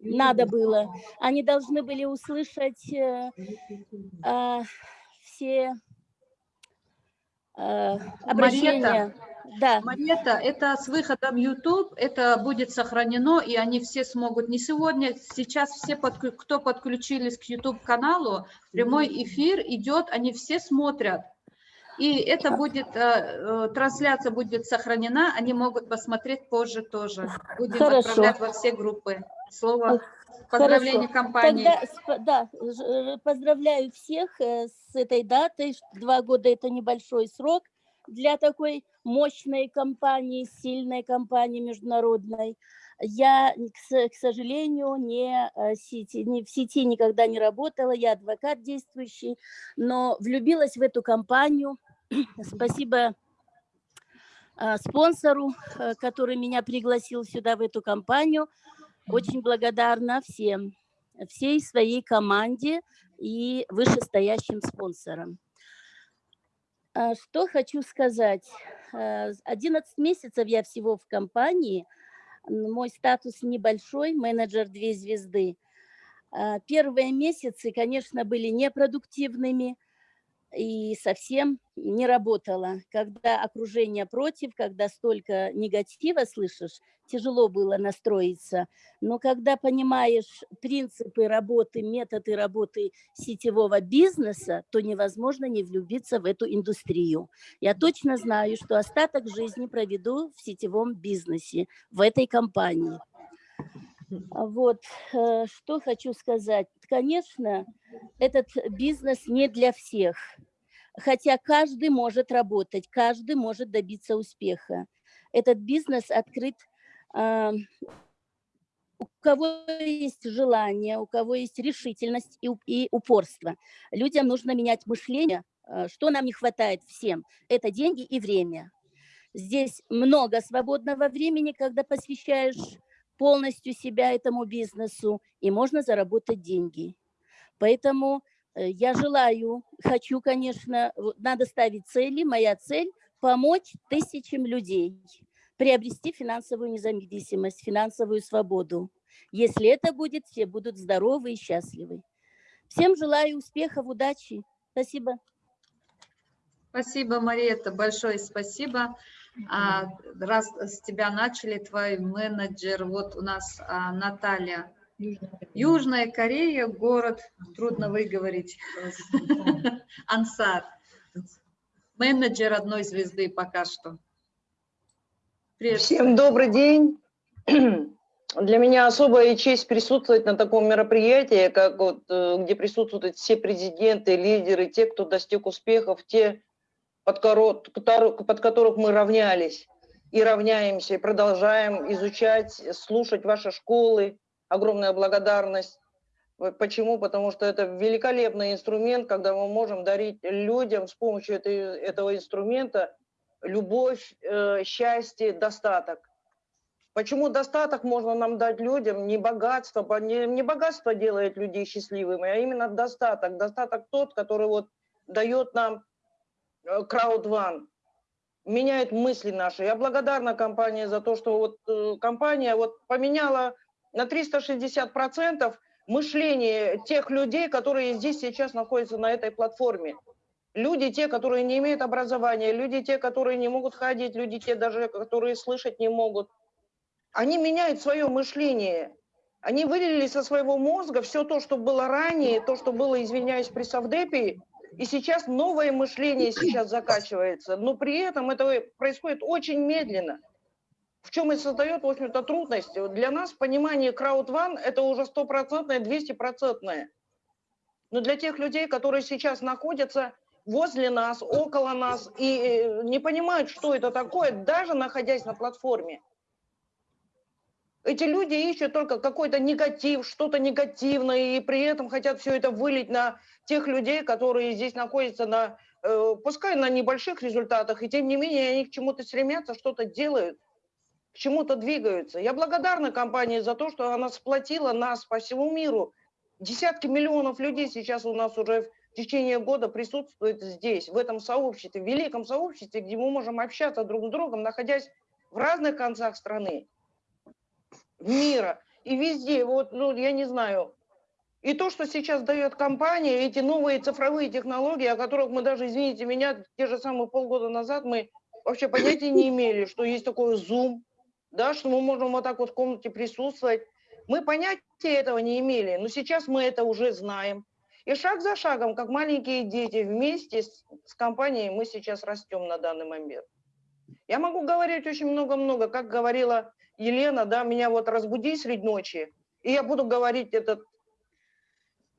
надо было. Они должны были услышать э, э, все э, обращения. Марета, да. Марета, это с выходом YouTube, это будет сохранено, и они все смогут, не сегодня, сейчас все, под, кто подключились к YouTube-каналу, прямой эфир идет, они все смотрят. И это будет, э, э, трансляция будет сохранена, они могут посмотреть позже тоже. Будем Хорошо. отправлять во все группы. Слово поздравления компании. Тогда, да, поздравляю всех э, с этой датой. Два года – это небольшой срок для такой мощной компании, сильной компании международной. Я, к сожалению, не, э, сети, не в сети никогда не работала, я адвокат действующий, но влюбилась в эту компанию. Спасибо э, спонсору, э, который меня пригласил сюда, в эту компанию. Очень благодарна всем, всей своей команде и вышестоящим спонсорам. Что хочу сказать. 11 месяцев я всего в компании – мой статус небольшой, менеджер две звезды. А, первые месяцы, конечно, были непродуктивными, и совсем не работала. Когда окружение против, когда столько негатива слышишь, тяжело было настроиться. Но когда понимаешь принципы работы, методы работы сетевого бизнеса, то невозможно не влюбиться в эту индустрию. Я точно знаю, что остаток жизни проведу в сетевом бизнесе, в этой компании. Вот, э, что хочу сказать. Конечно, этот бизнес не для всех. Хотя каждый может работать, каждый может добиться успеха. Этот бизнес открыт э, у кого есть желание, у кого есть решительность и, и упорство. Людям нужно менять мышление. Э, что нам не хватает всем? Это деньги и время. Здесь много свободного времени, когда посвящаешь полностью себя этому бизнесу, и можно заработать деньги. Поэтому Э, я желаю, хочу, конечно, надо ставить цели. Моя цель – помочь тысячам людей приобрести финансовую независимость, финансовую свободу. Если это будет, все будут здоровы и счастливы. Всем желаю успехов, удачи. Спасибо. Спасибо, Мариетта, большое спасибо. А, раз с тебя начали, твой менеджер, вот у нас а, Наталья Южная Корея, город, трудно выговорить, Ансар. Менеджер одной звезды пока что. Привет. Всем добрый день. Для меня особая честь присутствовать на таком мероприятии, как вот, э, где присутствуют все президенты, лидеры, те, кто достиг успехов, те, под, корот, под которых мы равнялись и равняемся, и продолжаем изучать, слушать ваши школы, огромная благодарность. Почему? Потому что это великолепный инструмент, когда мы можем дарить людям с помощью этой, этого инструмента любовь, э, счастье, достаток. Почему достаток можно нам дать людям, не богатство, не, не богатство делает людей счастливыми, а именно достаток. Достаток тот, который вот дает нам краудван, э, меняет мысли наши. Я благодарна компании за то, что вот э, компания вот поменяла на 360% мышление тех людей, которые здесь сейчас находятся на этой платформе. Люди те, которые не имеют образования, люди те, которые не могут ходить, люди те даже, которые слышать не могут. Они меняют свое мышление. Они вылили со своего мозга все то, что было ранее, то, что было, извиняюсь, при Савдепе, и сейчас новое мышление сейчас закачивается. Но при этом это происходит очень медленно в чем и создает, в общем-то, трудность. Для нас понимание краудван – это уже стопроцентное, двестипроцентное. Но для тех людей, которые сейчас находятся возле нас, около нас и э, не понимают, что это такое, даже находясь на платформе, эти люди ищут только какой-то негатив, что-то негативное, и при этом хотят все это вылить на тех людей, которые здесь находятся на, э, пускай на небольших результатах, и тем не менее они к чему-то стремятся, что-то делают – к чему-то двигаются. Я благодарна компании за то, что она сплотила нас по всему миру. Десятки миллионов людей сейчас у нас уже в течение года присутствует здесь, в этом сообществе, в великом сообществе, где мы можем общаться друг с другом, находясь в разных концах страны, мира. И везде, вот, ну, я не знаю, и то, что сейчас дает компания, эти новые цифровые технологии, о которых мы даже, извините меня, те же самые полгода назад мы вообще понятия не имели, что есть такой Zoom, да, что мы можем вот так вот в комнате присутствовать. Мы понятия этого не имели, но сейчас мы это уже знаем. И шаг за шагом, как маленькие дети, вместе с, с компанией мы сейчас растем на данный момент. Я могу говорить очень много-много, как говорила Елена, да, меня вот разбуди средь ночи, и я буду говорить этот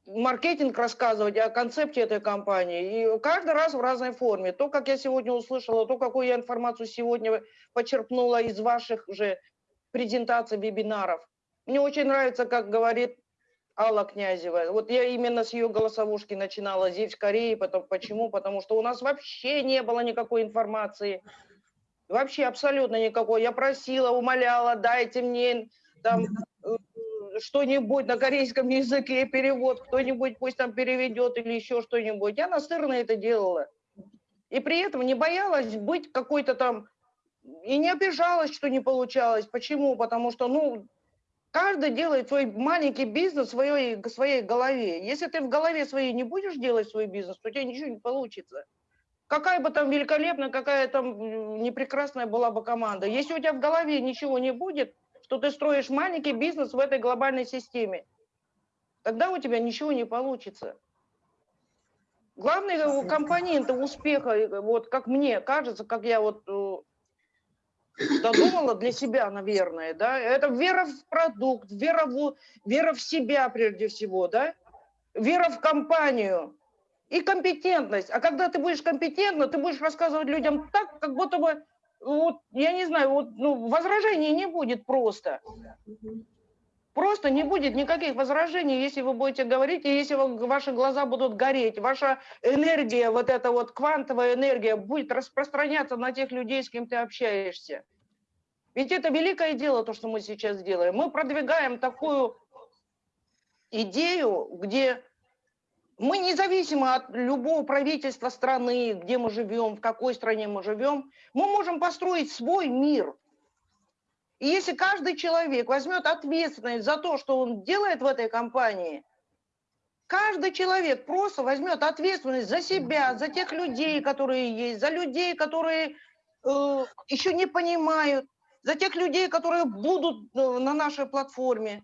маркетинг рассказывать о концепте этой компании. И каждый раз в разной форме. То, как я сегодня услышала, то, какую я информацию сегодня почерпнула из ваших же презентаций, вебинаров. Мне очень нравится, как говорит Алла Князева. Вот я именно с ее голосовушки начинала здесь, в Корее. Потом, почему? Потому что у нас вообще не было никакой информации. Вообще абсолютно никакой. Я просила, умоляла, дайте мне там э, что-нибудь на корейском языке, перевод, кто-нибудь пусть там переведет или еще что-нибудь. Я настырно это делала. И при этом не боялась быть какой-то там, и не обижалась, что не получалось. Почему? Потому что, ну, каждый делает свой маленький бизнес в своей, в своей голове. Если ты в голове своей не будешь делать свой бизнес, то у тебя ничего не получится. Какая бы там великолепная, какая там непрекрасная была бы команда. Если у тебя в голове ничего не будет, что ты строишь маленький бизнес в этой глобальной системе. Тогда у тебя ничего не получится. Главный э, компонент успеха, э, вот как мне кажется, как я вот э, додумала для себя, наверное, да, это вера в продукт, вера в, вера в себя прежде всего, да, вера в компанию и компетентность. А когда ты будешь компетентна, ты будешь рассказывать людям так, как будто бы вот, я не знаю, вот, ну, возражений не будет просто. Просто не будет никаких возражений, если вы будете говорить, и если ваши глаза будут гореть, ваша энергия, вот эта вот квантовая энергия будет распространяться на тех людей, с кем ты общаешься. Ведь это великое дело, то, что мы сейчас делаем. Мы продвигаем такую идею, где мы независимо от любого правительства страны, где мы живем, в какой стране мы живем, мы можем построить свой мир. И если каждый человек возьмет ответственность за то, что он делает в этой компании, каждый человек просто возьмет ответственность за себя, за тех людей, которые есть, за людей, которые э, еще не понимают, за тех людей, которые будут э, на нашей платформе.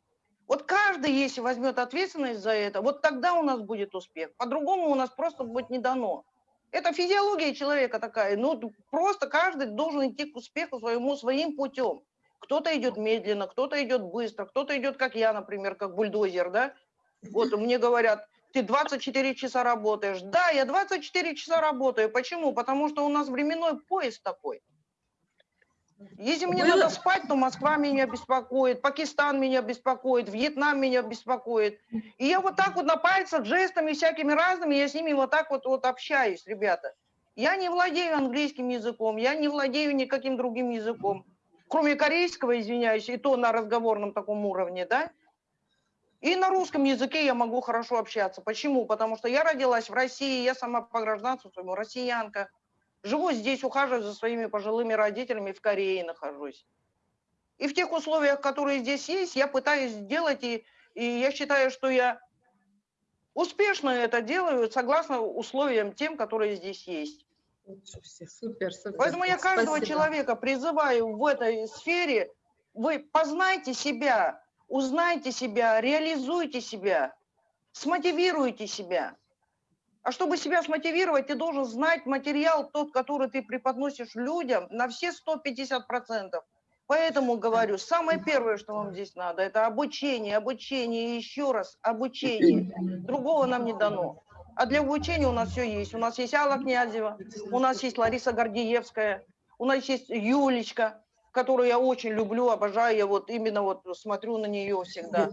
Вот каждый, если возьмет ответственность за это, вот тогда у нас будет успех. По-другому у нас просто будет не дано. Это физиология человека такая. Ну, просто каждый должен идти к успеху своему своим путем. Кто-то идет медленно, кто-то идет быстро, кто-то идет, как я, например, как бульдозер, да? Вот мне говорят, ты 24 часа работаешь. Да, я 24 часа работаю. Почему? Потому что у нас временной поезд такой. Если мне Было... надо спать, то Москва меня беспокоит, Пакистан меня беспокоит, Вьетнам меня беспокоит. И я вот так вот на пальцах, жестами всякими разными, я с ними вот так вот, вот общаюсь, ребята. Я не владею английским языком, я не владею никаким другим языком, кроме корейского, извиняюсь, и то на разговорном таком уровне, да. И на русском языке я могу хорошо общаться. Почему? Потому что я родилась в России, я сама по гражданству своему россиянка. Живу здесь, ухаживаю за своими пожилыми родителями, в Корее нахожусь. И в тех условиях, которые здесь есть, я пытаюсь сделать, и, и я считаю, что я успешно это делаю, согласно условиям тем, которые здесь есть. Супер, супер. Поэтому я каждого Спасибо. человека призываю в этой сфере, вы познайте себя, узнайте себя, реализуйте себя, смотивируйте себя. А чтобы себя смотивировать, ты должен знать материал тот, который ты преподносишь людям на все 150%. Поэтому говорю, самое первое, что вам здесь надо, это обучение, обучение еще раз обучение. Другого нам не дано. А для обучения у нас все есть. У нас есть Алла Князева, у нас есть Лариса Гордеевская, у нас есть Юлечка, которую я очень люблю, обожаю, я вот именно вот смотрю на нее всегда.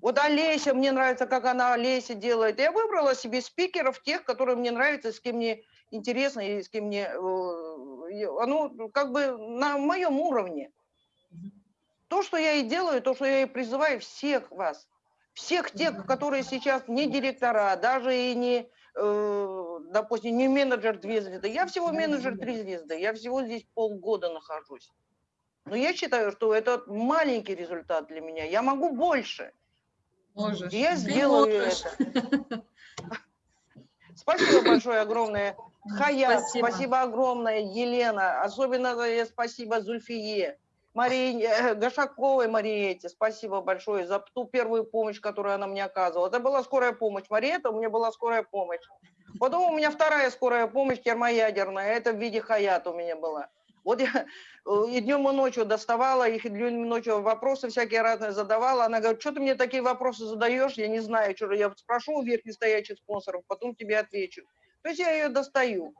Вот Олеся, мне нравится, как она Олеся делает. Я выбрала себе спикеров, тех, которые мне нравятся, с кем мне интересно и с кем мне... Оно как бы на моем уровне. То, что я и делаю, то, что я и призываю всех вас, всех тех, которые сейчас не директора, даже и не, э, допустим, не менеджер две звезды. Я всего менеджер три звезды, я всего здесь полгода нахожусь. Но я считаю, что это маленький результат для меня. Я могу больше. Можешь. Я Ты сделаю можешь. это. Спасибо большое огромное. Хаят, Спасибо. спасибо. огромное, Елена. Особенно э, спасибо Зульфие. Марии э, Гашаковой Мариете, спасибо большое за ту первую помощь, которую она мне оказывала. Это была скорая помощь. Мариета, у меня была скорая помощь. Потом у меня вторая скорая помощь термоядерная, это в виде Хаят у меня была. Вот я э, и днем и ночью доставала их, и днем и ночью вопросы всякие разные задавала. Она говорит, что ты мне такие вопросы задаешь, я не знаю, что. Я спрошу у верхних стоячих спонсоров, потом тебе отвечу. То есть я ее достаю.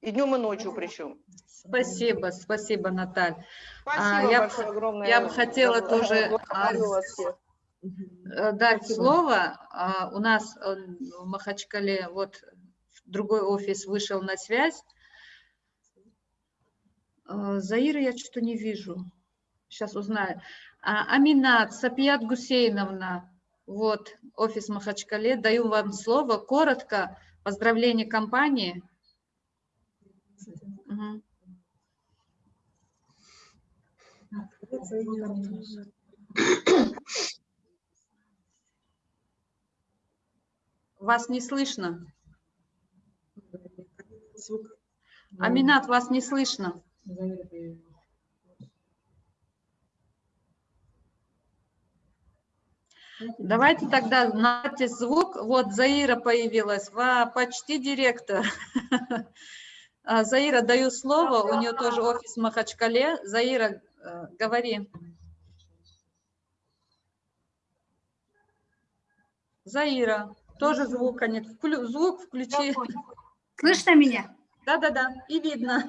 И днем и ночью причем. Спасибо, спасибо, Наталь. Спасибо я б- большое, огромное. я бы хотела тоже, а, вас. Э, дать слово. А, У нас э, в Махачкале вот другой офис вышел на связь. Э, Заира я что-то не вижу. Сейчас узнаю. А, Аминат, Сапият Гусейновна, вот офис Махачкале. Даю вам слово. Коротко. Поздравление компании. Мгм. Вас не слышно. Аминат, вас не слышно. Давайте тогда нате звук. Вот Заира появилась. Ва, почти директор. А, Заира, даю слово. У нее тоже офис в Махачкале. Заира, э, говори. Заира, тоже звука нет. Вклю- Звук включи. Слышно меня? Да-да-да, и видно.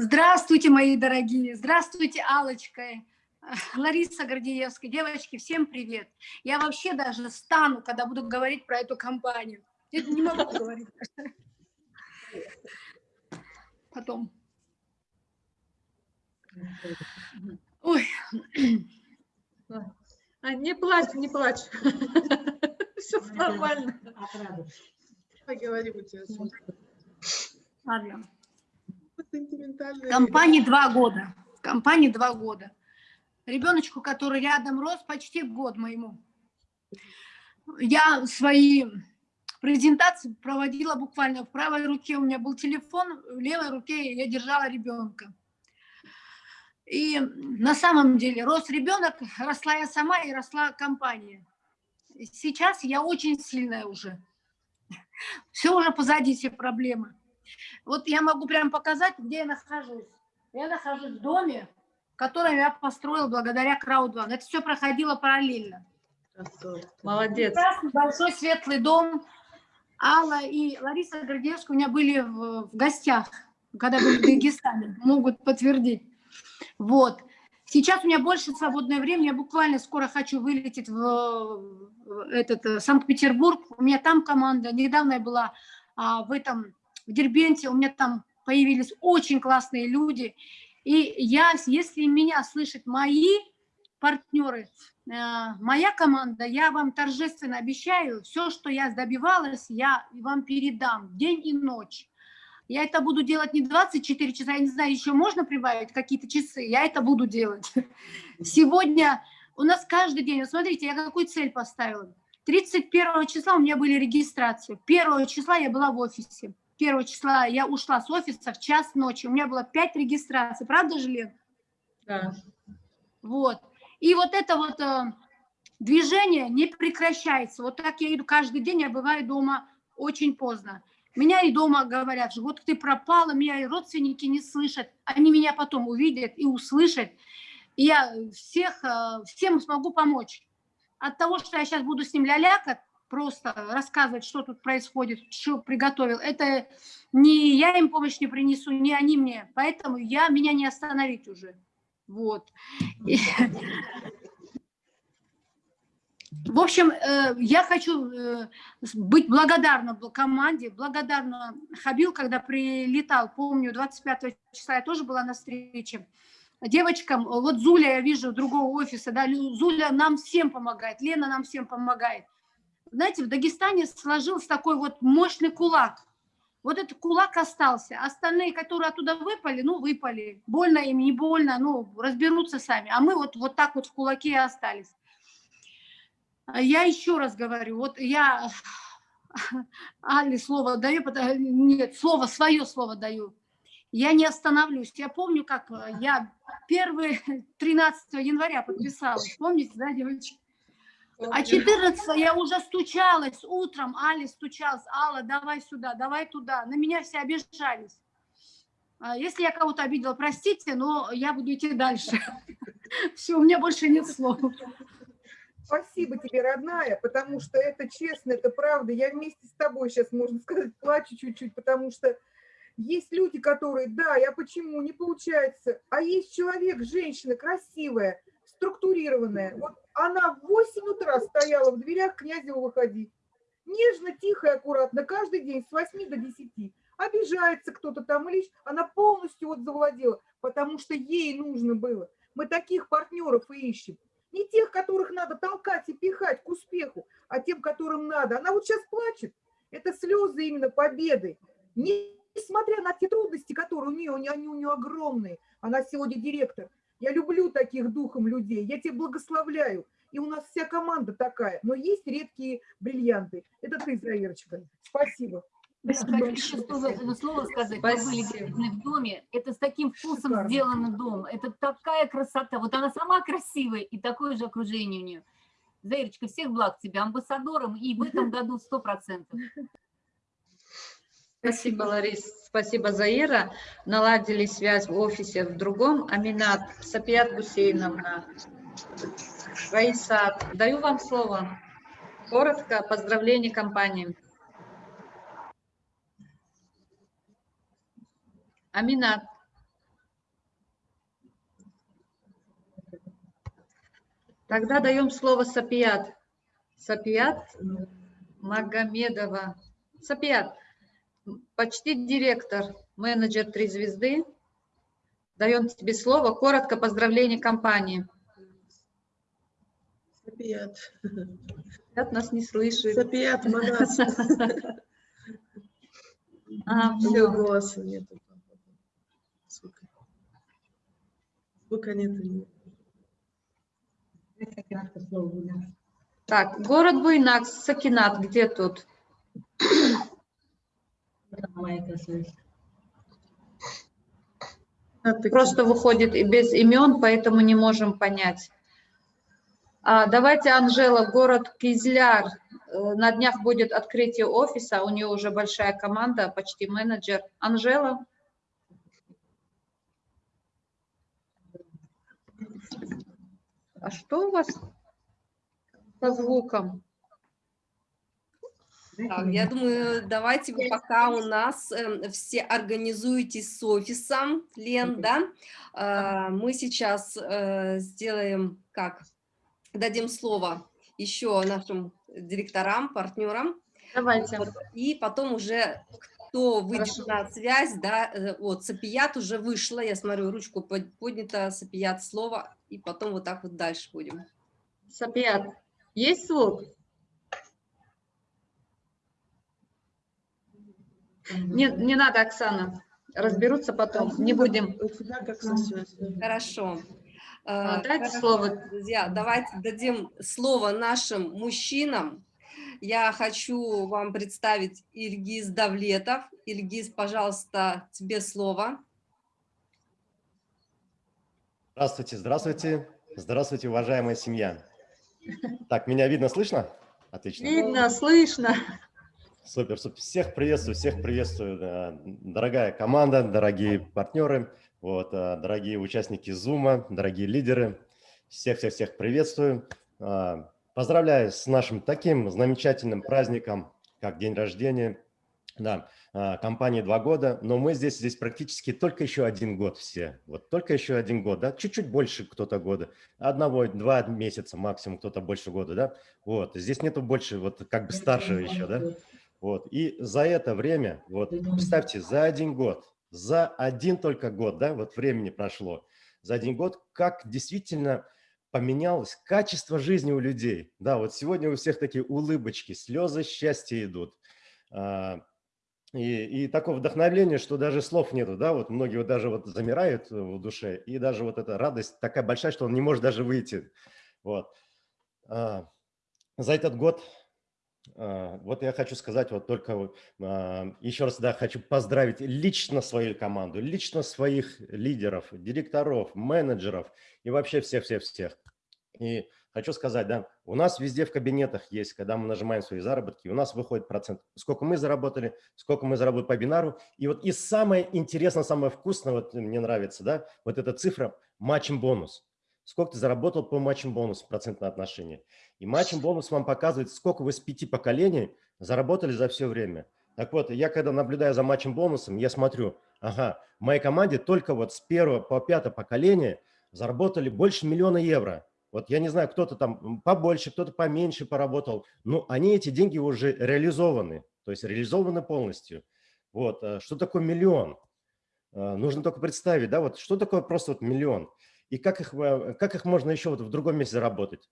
Здравствуйте, мои дорогие. Здравствуйте, Алочка. Лариса Гордеевская. Девочки, всем привет. Я вообще даже стану, когда буду говорить про эту компанию. Я не могу говорить. Потом. Ой, А, не плачь, не плачь. Все нормально. Поговорим у тебя. Ладно. Сентиментальная Компании два года. Компании два года. Ребеночку, который рядом рос, почти год моему. Я свои презентации проводила буквально в правой руке. У меня был телефон, в левой руке я держала ребенка. И на самом деле рос ребенок, росла я сама и росла компания. Сейчас я очень сильная уже. Все уже позади, все проблемы. Вот я могу прям показать, где я нахожусь. Я нахожусь в доме, который я построил благодаря Краудван. Это все проходило параллельно. Молодец. Прекрасный, большой светлый дом. Алла и Лариса Гордеевская у меня были в, в гостях, когда были в Дагестане, могут подтвердить. Вот. Сейчас у меня больше свободное время, я буквально скоро хочу вылететь в, в этот э, Санкт-Петербург. У меня там команда. Недавно я была а, в этом в Дербенте, у меня там появились очень классные люди. И я, если меня слышат мои партнеры, э, моя команда, я вам торжественно обещаю, все, что я добивалась, я вам передам день и ночь. Я это буду делать не 24 часа, я не знаю, еще можно прибавить какие-то часы, я это буду делать. Сегодня у нас каждый день, вот смотрите, я какую цель поставила. 31 числа у меня были регистрации, 1 числа я была в офисе, 1 числа я ушла с офиса в час ночи, у меня было 5 регистраций, правда же, Лен? Да. Вот. И вот это вот э, движение не прекращается. Вот так я иду каждый день, я бываю дома очень поздно. Меня и дома говорят, что вот ты пропала, меня и родственники не слышат. Они меня потом увидят и услышат. И я всех, э, всем смогу помочь. От того, что я сейчас буду с ним лялякать, просто рассказывать, что тут происходит, что приготовил, это ни я им помощь не принесу, ни они мне. Поэтому я, меня не остановить уже. Вот. В общем, э, я хочу э, быть благодарна бл- команде, благодарна Хабил, когда прилетал, помню, 25 числа я тоже была на встрече. девочкам, вот Зуля, я вижу, другого офиса, да, Зуля нам всем помогает, Лена нам всем помогает. Знаете, в Дагестане сложился такой вот мощный кулак. Вот этот кулак остался. Остальные, которые оттуда выпали, ну, выпали. Больно им, не больно, ну, разберутся сами. А мы вот, вот так вот в кулаке и остались. Я еще раз говорю, вот я Али слово даю, нет, слово, свое слово даю. Я не остановлюсь. Я помню, как я первый 13 января подписалась. Помните, да, девочки? А 14 я уже стучалась утром, Али стучалась, Алла, давай сюда, давай туда. На меня все обижались. А если я кого-то обидела, простите, но я буду идти дальше. Все, у меня больше нет слов. Спасибо тебе, родная, потому что это честно, это правда. Я вместе с тобой сейчас, можно сказать, плачу чуть-чуть, потому что есть люди, которые, да, я почему, не получается. А есть человек, женщина красивая, структурированная. Вот она в 8 утра стояла в дверях, князева выходи. Нежно, тихо и аккуратно, каждый день с 8 до 10. Обижается кто-то там или она полностью вот завладела, потому что ей нужно было. Мы таких партнеров и ищем. Не тех, которых надо толкать и пихать к успеху, а тем, которым надо. Она вот сейчас плачет. Это слезы именно победы. Несмотря на те трудности, которые у нее, они у нее огромные. Она сегодня директор. Я люблю таких духом людей, я тебя благословляю. И у нас вся команда такая, но есть редкие бриллианты. Это ты, Заирочка. Спасибо. Спасибо. Хочу слово, слово сказать. Спасибо. Мы были в доме. Это с таким вкусом Шикарно. сделанный дом. Это такая красота. Вот она сама красивая и такое же окружение у нее. Заирочка, всех благ тебе, амбассадором и в этом году сто процентов. Спасибо, Ларис. Спасибо, Заира. Наладили связь в офисе в другом. Аминат, Сапият Гусейновна, Раисат. Даю вам слово. Коротко, поздравление компании. Аминат. Тогда даем слово Сапият. Сапият Магомедова. Сапият почти директор, менеджер «Три звезды». Даем тебе слово. Коротко поздравление компании. Сапият. Сапият нас не слышит. Сапият, Манас. А, все. голоса нету. Звука. Звука нету. Так, город Буйнакс, Сакинат, где тут? Просто выходит и без имен, поэтому не можем понять. А, давайте, Анжела, город Кизляр. Э, на днях будет открытие офиса, у нее уже большая команда, почти менеджер. Анжела? А что у вас по звукам? Так, я думаю, давайте вы пока у нас э, все организуетесь с офисом, Лен, да? Э, мы сейчас э, сделаем, как, дадим слово еще нашим директорам, партнерам. Давайте. И потом уже кто выйдет Хорошо. на связь, да, э, вот, Сапият уже вышла, я смотрю, ручку поднята, Сапият слово, и потом вот так вот дальше будем. Сапият, есть звук? Не, не надо, Оксана. Разберутся потом. Не будем. Хорошо. А, дайте Хорошо, слово. Друзья, давайте дадим слово нашим мужчинам. Я хочу вам представить Ильгиз Давлетов. Ильгиз, пожалуйста, тебе слово. Здравствуйте, здравствуйте. Здравствуйте, уважаемая семья. Так, меня видно, слышно? Отлично. Видно, слышно. Супер, супер. Всех приветствую, всех приветствую, дорогая команда, дорогие партнеры, вот, а, дорогие участники Zoom, дорогие лидеры. Всех-всех-всех приветствую. А, поздравляю с нашим таким замечательным праздником, как день рождения. Да, а, компании два года, но мы здесь, здесь практически только еще один год все. Вот только еще один год, да, чуть-чуть больше кто-то года. Одного, два месяца максимум, кто-то больше года, да. Вот, здесь нету больше, вот как бы старшего еще, да. Вот. И за это время, вот представьте, за один год, за один только год, да, вот времени прошло, за один год, как действительно поменялось качество жизни у людей. Да, вот сегодня у всех такие улыбочки, слезы счастья идут. А, и, и такое вдохновление, что даже слов нету, да, вот многие вот даже вот замирают в душе, и даже вот эта радость такая большая, что он не может даже выйти. Вот. А, за этот год, вот я хочу сказать вот только еще раз, да, хочу поздравить лично свою команду, лично своих лидеров, директоров, менеджеров и вообще всех-всех-всех. И хочу сказать, да, у нас везде в кабинетах есть, когда мы нажимаем свои заработки, у нас выходит процент, сколько мы заработали, сколько мы заработали по бинару. И вот и самое интересное, самое вкусное, вот мне нравится, да, вот эта цифра матчем бонус. Сколько ты заработал по матчем бонус, процентное отношение. И матчем бонус вам показывает, сколько вы с пяти поколений заработали за все время. Так вот, я когда наблюдаю за матчем бонусом, я смотрю, ага, в моей команде только вот с первого по пятое поколение заработали больше миллиона евро. Вот я не знаю, кто-то там побольше, кто-то поменьше поработал, но они эти деньги уже реализованы, то есть реализованы полностью. Вот, э, что такое миллион? Э, нужно только представить, да, вот что такое просто вот миллион? И как их, э, как их можно еще вот в другом месте заработать?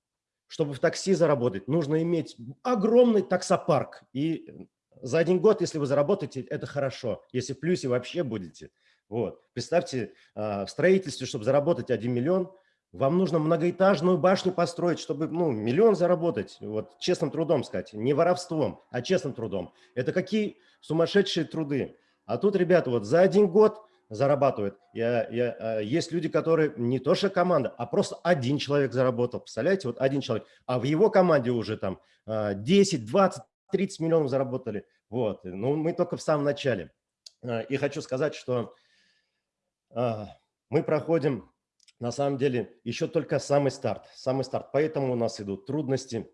Чтобы в такси заработать, нужно иметь огромный таксопарк. И за один год, если вы заработаете, это хорошо. Если в плюсе вообще будете. Вот. Представьте, в строительстве, чтобы заработать 1 миллион – вам нужно многоэтажную башню построить, чтобы ну, миллион заработать, вот честным трудом сказать, не воровством, а честным трудом. Это какие сумасшедшие труды. А тут, ребята, вот за один год зарабатывают. Я, я, а, есть люди, которые не то что команда, а просто один человек заработал. Представляете, вот один человек. А в его команде уже там 10, 20, 30 миллионов заработали. Вот. Ну, мы только в самом начале. А, и хочу сказать, что а, мы проходим на самом деле еще только самый старт, самый старт. Поэтому у нас идут трудности,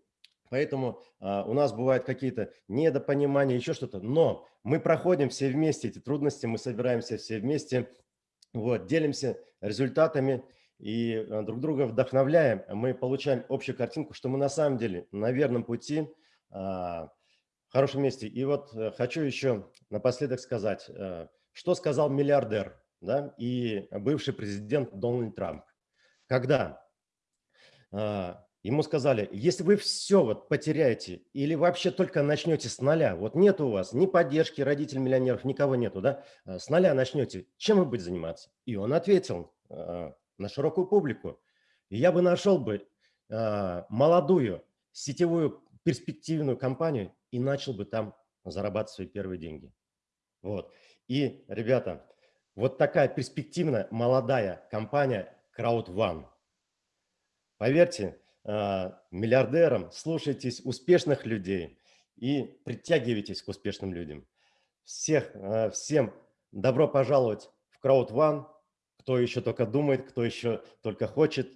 поэтому а, у нас бывают какие-то недопонимания, еще что-то. Но мы проходим все вместе эти трудности, мы собираемся все вместе, вот, делимся результатами и а, друг друга вдохновляем. Мы получаем общую картинку, что мы на самом деле на верном пути, а, в хорошем месте. И вот э, хочу еще напоследок сказать, э, что сказал миллиардер – да, и бывший президент Дональд Трамп. Когда а, ему сказали, если вы все вот потеряете или вообще только начнете с нуля, вот нет у вас ни поддержки родителей миллионеров, никого нету, да, а, с нуля начнете, чем вы будете заниматься? И он ответил а, на широкую публику, я бы нашел бы а, молодую сетевую перспективную компанию и начал бы там зарабатывать свои первые деньги. Вот. И, ребята, вот такая перспективная молодая компания CrowdOne. Поверьте, миллиардерам слушайтесь успешных людей и притягивайтесь к успешным людям. Всех, а, всем добро пожаловать в CrowdOne. Кто еще только думает, кто еще только хочет,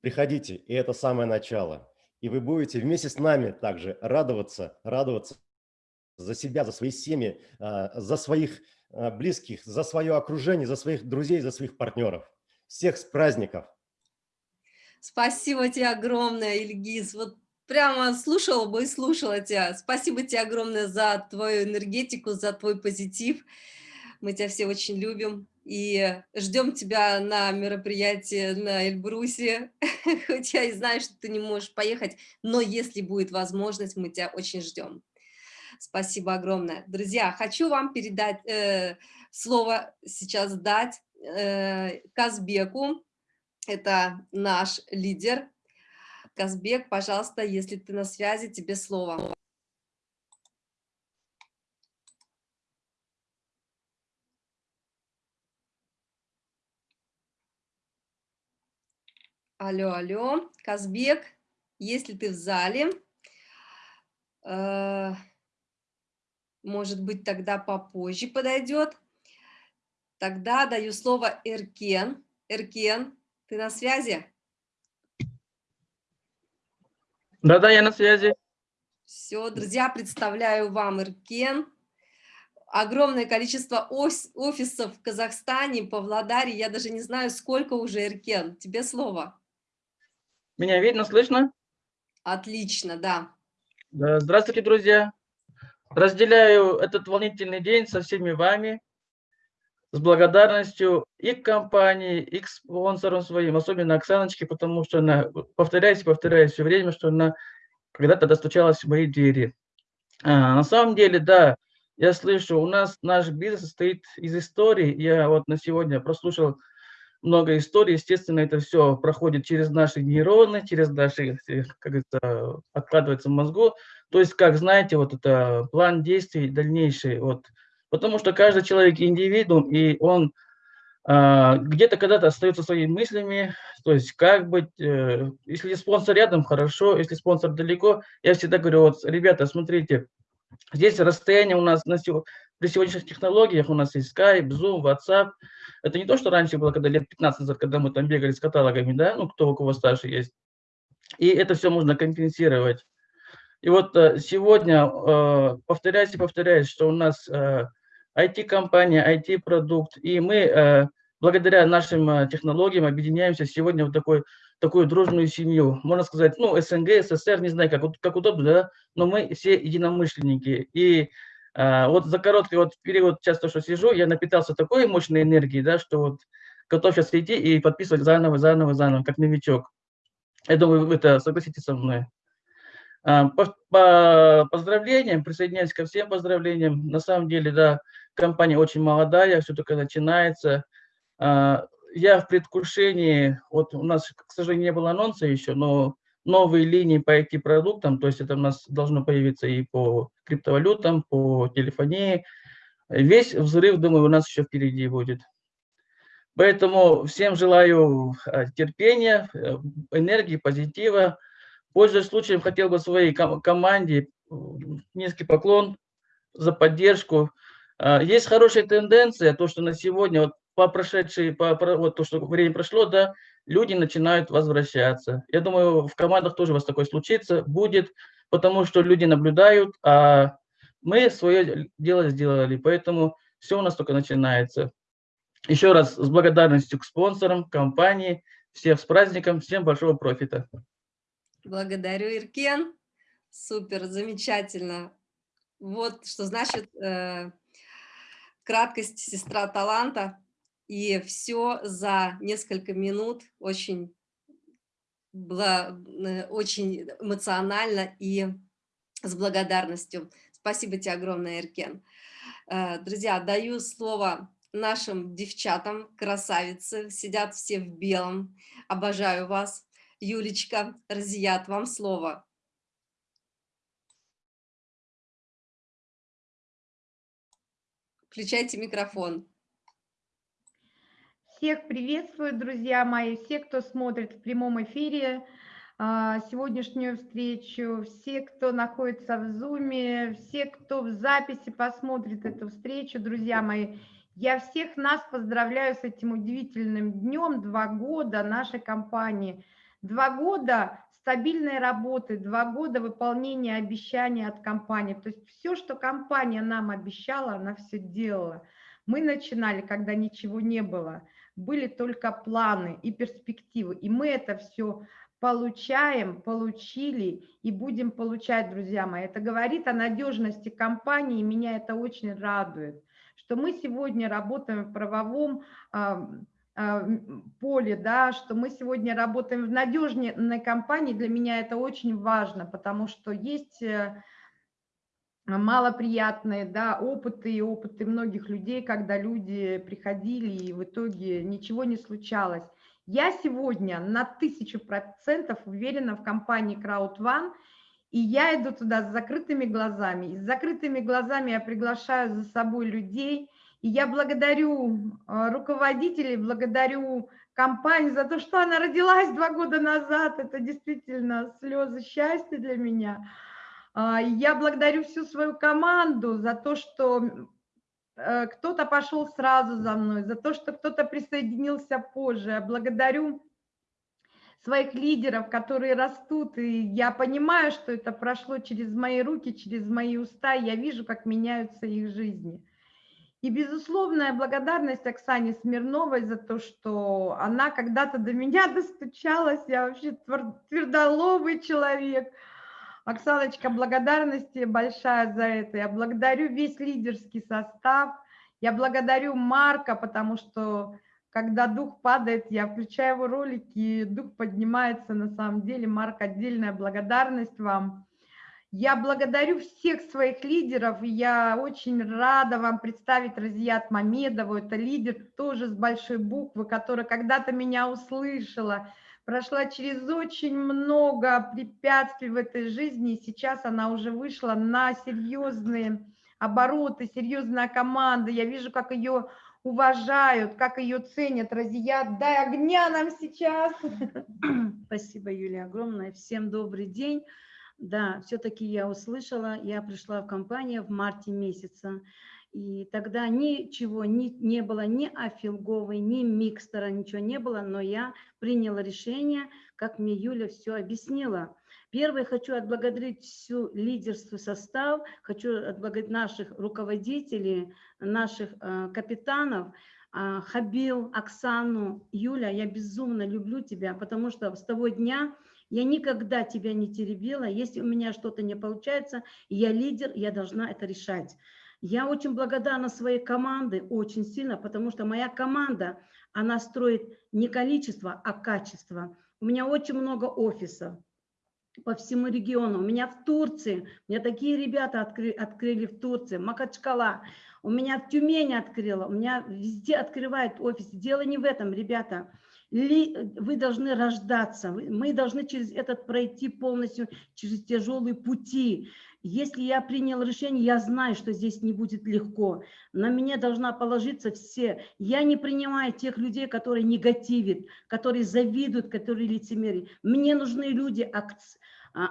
приходите, и это самое начало. И вы будете вместе с нами также радоваться, радоваться за себя, за свои семьи, а, за своих близких, за свое окружение, за своих друзей, за своих партнеров. Всех с праздников! Спасибо тебе огромное, Ильгиз. Вот прямо слушала бы и слушала тебя. Спасибо тебе огромное за твою энергетику, за твой позитив. Мы тебя все очень любим и ждем тебя на мероприятии на Эльбрусе. Хоть я и знаю, что ты не можешь поехать, но если будет возможность, мы тебя очень ждем. Спасибо огромное. Друзья, хочу вам передать э, слово сейчас дать э, Казбеку. Это наш лидер. Казбек, пожалуйста, если ты на связи, тебе слово. Алло, алло, Казбек, если ты в зале, э, может быть, тогда попозже подойдет. Тогда даю слово Эркен. Эркен, ты на связи? Да-да, я на связи. Все, друзья, представляю вам Эркен. Огромное количество офисов в Казахстане, Павлодаре. Я даже не знаю, сколько уже, Эркен. Тебе слово. Меня видно, слышно? Отлично, да. Здравствуйте, друзья. Разделяю этот волнительный день со всеми вами. С благодарностью и к компании, и к спонсорам своим, особенно Оксаночке, потому что она, повторяюсь, повторяюсь все время, что она когда-то достучалась в мои двери. А, на самом деле, да, я слышу, у нас наш бизнес состоит из истории. Я вот на сегодня прослушал много историй. Естественно, это все проходит через наши нейроны, через наши, как это откладывается в мозгу. То есть, как знаете, вот это план действий дальнейший. Вот, потому что каждый человек индивидуум, и он а, где-то когда-то остается своими мыслями, то есть как быть, э, если спонсор рядом, хорошо, если спонсор далеко, я всегда говорю, вот, ребята, смотрите, здесь расстояние у нас на, при сегодняшних технологиях, у нас есть Skype, Zoom, WhatsApp, это не то, что раньше было, когда лет 15 назад, когда мы там бегали с каталогами, да, ну, кто у кого старше есть, и это все можно компенсировать. И вот э, сегодня, э, повторяюсь и повторяюсь, что у нас IT-компания, IT-продукт, и мы э, благодаря нашим э, технологиям объединяемся сегодня в такой, такую дружную семью. Можно сказать, ну, СНГ, СССР, не знаю, как, как удобно, да, но мы все единомышленники. И э, вот за короткий вот период, часто что сижу, я напитался такой мощной энергией, да, что вот готов сейчас идти и подписывать заново, заново, заново, как новичок. Я думаю, вы это согласитесь со мной. По, по поздравлениям, присоединяюсь ко всем поздравлениям. На самом деле, да, компания очень молодая, все только начинается. А, я в предвкушении, вот у нас, к сожалению, не было анонса еще, но новые линии по IT-продуктам, то есть это у нас должно появиться и по криптовалютам, по телефонии. Весь взрыв, думаю, у нас еще впереди будет. Поэтому всем желаю а, терпения, э, энергии, позитива. Пользуясь случаем, хотел бы своей команде низкий поклон за поддержку. А, есть хорошая тенденция, то, что на сегодня, вот по прошедшей, по, вот то, что время прошло, да, люди начинают возвращаться. Я думаю, в командах тоже у вас такое случится, будет, потому что люди наблюдают, а мы свое дело сделали, поэтому все у нас только начинается. Еще раз с благодарностью к спонсорам, компании, всех с праздником, всем большого профита. Благодарю, Иркен. Супер, замечательно. Вот что значит э, краткость сестра таланта, и все за несколько минут очень, было, э, очень эмоционально и с благодарностью. Спасибо тебе огромное, Эркен. Э, друзья, даю слово нашим девчатам, красавицы, сидят все в белом, обожаю вас. Юлечка, Разият, вам слово. Включайте микрофон. Всех приветствую, друзья мои, все, кто смотрит в прямом эфире а, сегодняшнюю встречу, все, кто находится в Зуме, все, кто в записи посмотрит эту встречу, друзья мои. Я всех нас поздравляю с этим удивительным днем, два года нашей компании. Два года стабильной работы, два года выполнения обещаний от компании. То есть все, что компания нам обещала, она все делала. Мы начинали, когда ничего не было. Были только планы и перспективы. И мы это все получаем, получили и будем получать, друзья мои. Это говорит о надежности компании, и меня это очень радует, что мы сегодня работаем в правовом поле, да, что мы сегодня работаем в надежной компании, для меня это очень важно, потому что есть э, малоприятные да, опыты и опыты многих людей, когда люди приходили и в итоге ничего не случалось. Я сегодня на тысячу процентов уверена в компании CrowdOne, и я иду туда с закрытыми глазами. И с закрытыми глазами я приглашаю за собой людей – и я благодарю а, руководителей, благодарю компанию за то, что она родилась два года назад. Это действительно слезы счастья для меня. А, я благодарю всю свою команду за то, что э, кто-то пошел сразу за мной, за то, что кто-то присоединился позже. Я благодарю своих лидеров, которые растут, и я понимаю, что это прошло через мои руки, через мои уста, я вижу, как меняются их жизни. И безусловная благодарность Оксане Смирновой за то, что она когда-то до меня достучалась. Я вообще твердолобый человек. Оксаночка, благодарность тебе большая за это. Я благодарю весь лидерский состав. Я благодарю Марка, потому что когда дух падает, я включаю его ролики, и дух поднимается на самом деле. Марк, отдельная благодарность вам. Я благодарю всех своих лидеров, я очень рада вам представить Разият Мамедову. Это лидер тоже с большой буквы, которая когда-то меня услышала, прошла через очень много препятствий в этой жизни, и сейчас она уже вышла на серьезные обороты, серьезная команда. Я вижу, как ее уважают, как ее ценят. Разият, дай огня нам сейчас. Спасибо, Юлия, огромное. Всем добрый день. Да, все-таки я услышала, я пришла в компанию в марте месяца, и тогда ничего не, не было, ни афилговой, ни микстера, ничего не было, но я приняла решение, как мне Юля все объяснила. Первое, хочу отблагодарить всю лидерство состав, хочу отблагодарить наших руководителей, наших э, капитанов, э, Хабил, Оксану, Юля, я безумно люблю тебя, потому что с того дня я никогда тебя не теребила. Если у меня что-то не получается, я лидер, я должна это решать. Я очень благодарна своей команде, очень сильно, потому что моя команда, она строит не количество, а качество. У меня очень много офисов по всему региону. У меня в Турции, у меня такие ребята открыли, открыли в Турции, Макачкала, у меня в Тюмени открыла, у меня везде открывают офис. Дело не в этом, ребята ли, вы должны рождаться, мы должны через этот пройти полностью, через тяжелые пути. Если я принял решение, я знаю, что здесь не будет легко. На меня должна положиться все. Я не принимаю тех людей, которые негативят, которые завидуют, которые лицемерят. Мне нужны люди а,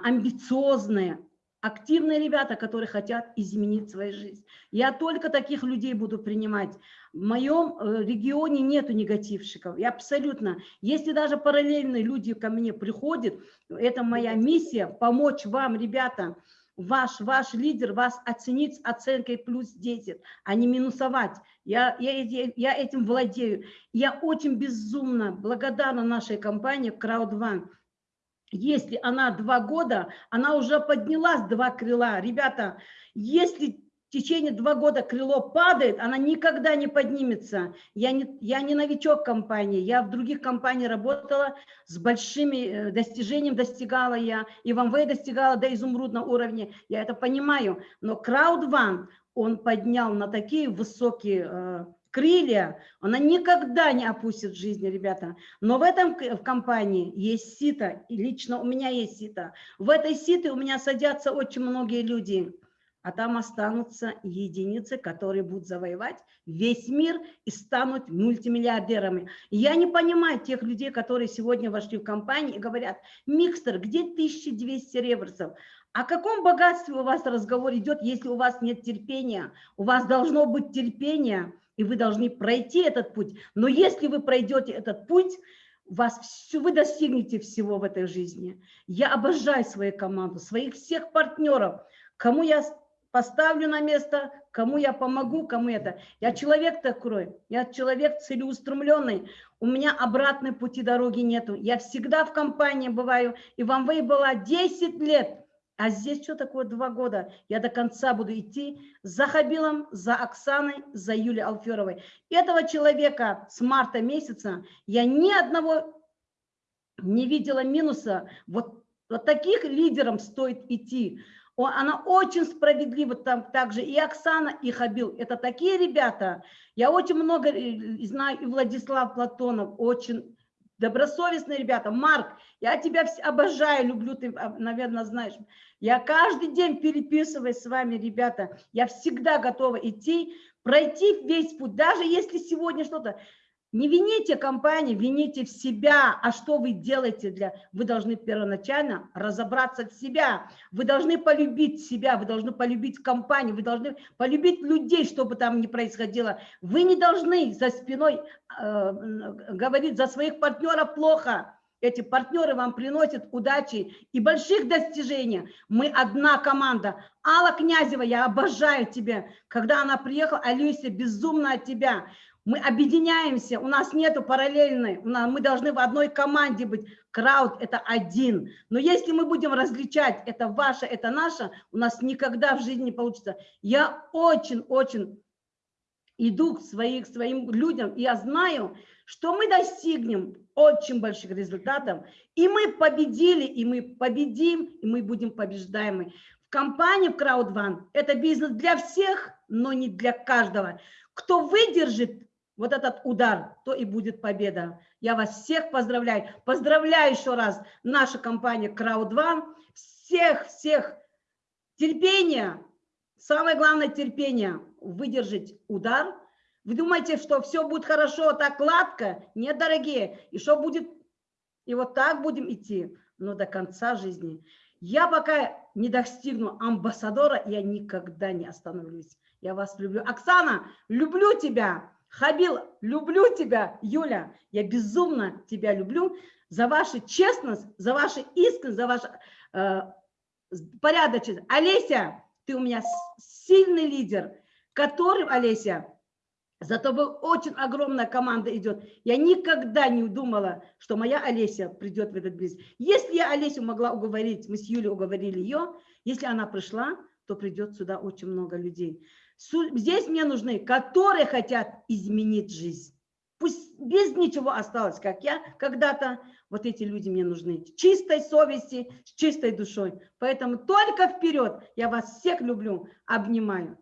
амбициозные, активные ребята, которые хотят изменить свою жизнь. Я только таких людей буду принимать. В моем э, регионе нету негативщиков. И абсолютно. Если даже параллельные люди ко мне приходят, это моя миссия помочь вам, ребята, ваш, ваш лидер вас оценить с оценкой плюс 10, а не минусовать. Я, я, я этим владею. Я очень безумно благодарна нашей компании CrowdOne если она два года, она уже поднялась два крыла. Ребята, если течение два года крыло падает, она никогда не поднимется. Я не, я не новичок компании, я в других компаниях работала, с большими э, достижениями достигала я, и в МВ достигала до изумрудного уровня, я это понимаю. Но CrowdOne, он поднял на такие высокие э, крылья, она никогда не опустит в жизни, ребята. Но в этом в компании есть сито, и лично у меня есть сито. В этой сите у меня садятся очень многие люди, а там останутся единицы, которые будут завоевать весь мир и станут мультимиллиардерами. Я не понимаю тех людей, которые сегодня вошли в компанию и говорят, микстер, где 1200 реверсов? О каком богатстве у вас разговор идет, если у вас нет терпения? У вас должно быть терпение и вы должны пройти этот путь. Но если вы пройдете этот путь, вас все, вы достигнете всего в этой жизни. Я обожаю свою команду, своих всех партнеров, кому я поставлю на место, кому я помогу, кому это. Я человек такой, я человек целеустремленный, у меня обратной пути дороги нету. Я всегда в компании бываю, и в Амвей была 10 лет, а здесь что такое два года? Я до конца буду идти за Хабилом, за Оксаной, за Юлией Алферовой. Этого человека с марта месяца я ни одного не видела минуса. Вот, вот таких лидерам стоит идти. Она очень справедлива там также и Оксана, и Хабил. Это такие ребята. Я очень много э, знаю, и Владислав Платонов, очень добросовестные ребята. Марк, я тебя обожаю, люблю, ты, а, наверное, знаешь. Я каждый день переписываюсь с вами, ребята. Я всегда готова идти, пройти весь путь, даже если сегодня что-то... Не вините компанию, вините в себя. А что вы делаете для... Вы должны первоначально разобраться в себя. Вы должны полюбить себя, вы должны полюбить компанию, вы должны полюбить людей, что бы там ни происходило. Вы не должны за спиной э, говорить за своих партнеров плохо. Эти партнеры вам приносят удачи и больших достижений. Мы одна команда. Алла Князева, я обожаю тебя. Когда она приехала, Алюся, безумно от тебя. Мы объединяемся, у нас нету параллельной, мы должны в одной команде быть. Крауд – это один. Но если мы будем различать, это ваше, это наше, у нас никогда в жизни не получится. Я очень-очень иду к своих, своим людям, и я знаю, что мы достигнем очень больших результатов, и мы победили, и мы победим, и мы будем побеждаемы. В компании в Crowd это бизнес для всех, но не для каждого. Кто выдержит вот этот удар, то и будет победа. Я вас всех поздравляю. Поздравляю еще раз наша компания Crowd Всех-всех терпения, самое главное терпение, выдержать удар. Вы думаете, что все будет хорошо, так гладко? Нет, дорогие. И что будет? И вот так будем идти, но до конца жизни. Я пока не достигну амбассадора, я никогда не остановлюсь. Я вас люблю. Оксана, люблю тебя. Хабил, люблю тебя. Юля, я безумно тебя люблю за вашу честность, за вашу искренность, за вашу э, порядочность. Олеся, ты у меня сильный лидер, который, Олеся, за тобой очень огромная команда идет. Я никогда не думала, что моя Олеся придет в этот бизнес. Если я Олесю могла уговорить, мы с Юлей уговорили ее, если она пришла, то придет сюда очень много людей. Здесь мне нужны, которые хотят изменить жизнь. Пусть без ничего осталось, как я когда-то. Вот эти люди мне нужны. Чистой совести, с чистой душой. Поэтому только вперед. Я вас всех люблю, обнимаю.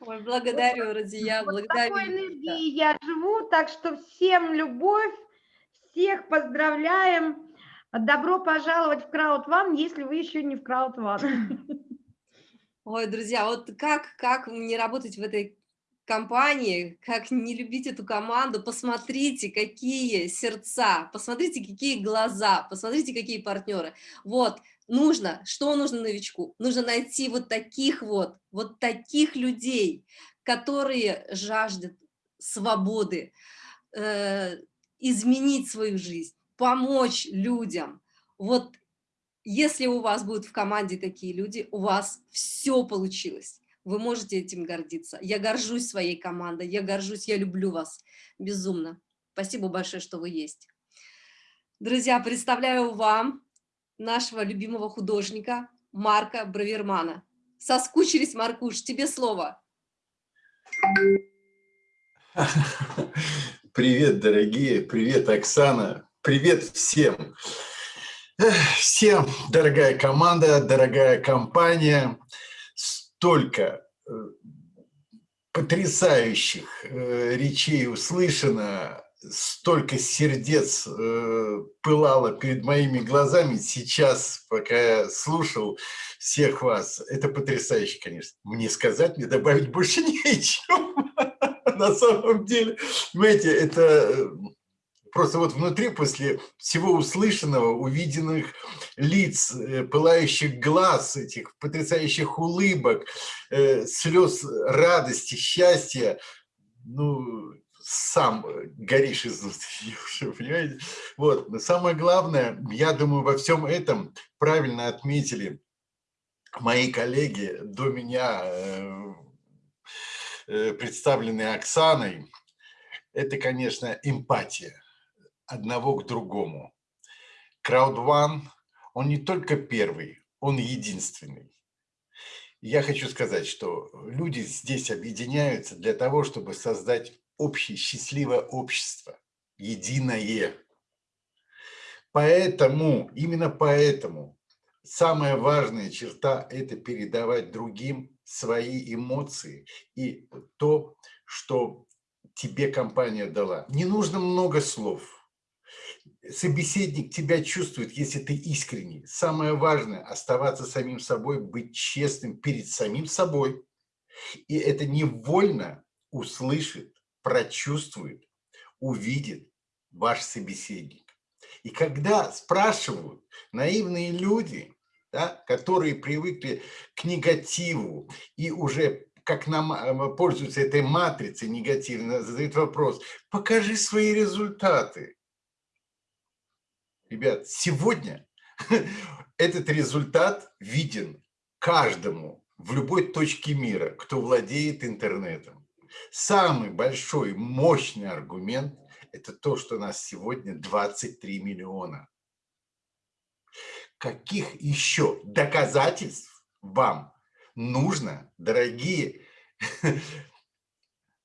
Ой, благодарю, Радия, вот благодарю. такой энергией я живу, так что всем любовь, всех поздравляем. Добро пожаловать в Крауд One, если вы еще не в Крауд One. Ой, друзья, вот как, как не работать в этой компании, как не любить эту команду, посмотрите, какие сердца, посмотрите, какие глаза, посмотрите, какие партнеры. Вот, нужно, что нужно новичку? Нужно найти вот таких вот, вот таких людей, которые жаждут свободы, э, изменить свою жизнь, помочь людям. Вот если у вас будут в команде такие люди, у вас все получилось. Вы можете этим гордиться. Я горжусь своей командой, я горжусь, я люблю вас безумно. Спасибо большое, что вы есть. Друзья, представляю вам нашего любимого художника Марка Бравермана. Соскучились, Маркуш, тебе слово. Привет, дорогие, привет, Оксана, привет всем. Всем, дорогая команда, дорогая компания, столько э, потрясающих э, речей услышано, столько сердец э, пылало перед моими глазами сейчас, пока я слушал всех вас. Это потрясающе, конечно. Мне сказать, мне добавить больше нечего. На самом деле, понимаете, это просто вот внутри, после всего услышанного, увиденных лиц, э, пылающих глаз, этих потрясающих улыбок, э, слез радости, счастья, ну, сам горишь изнутри, понимаете? Вот, но самое главное, я думаю, во всем этом правильно отметили мои коллеги до меня, э, представленные Оксаной, это, конечно, эмпатия одного к другому. Crowd он не только первый, он единственный. Я хочу сказать, что люди здесь объединяются для того, чтобы создать общее счастливое общество, единое. Поэтому, именно поэтому, самая важная черта – это передавать другим свои эмоции и то, что тебе компания дала. Не нужно много слов – собеседник тебя чувствует, если ты искренний. Самое важное – оставаться самим собой, быть честным перед самим собой. И это невольно услышит, прочувствует, увидит ваш собеседник. И когда спрашивают наивные люди, да, которые привыкли к негативу и уже как нам э, пользуются этой матрицей негативно, задают вопрос, покажи свои результаты. Ребят, сегодня этот результат виден каждому в любой точке мира, кто владеет интернетом. Самый большой, мощный аргумент – это то, что нас сегодня 23 миллиона. Каких еще доказательств вам нужно, дорогие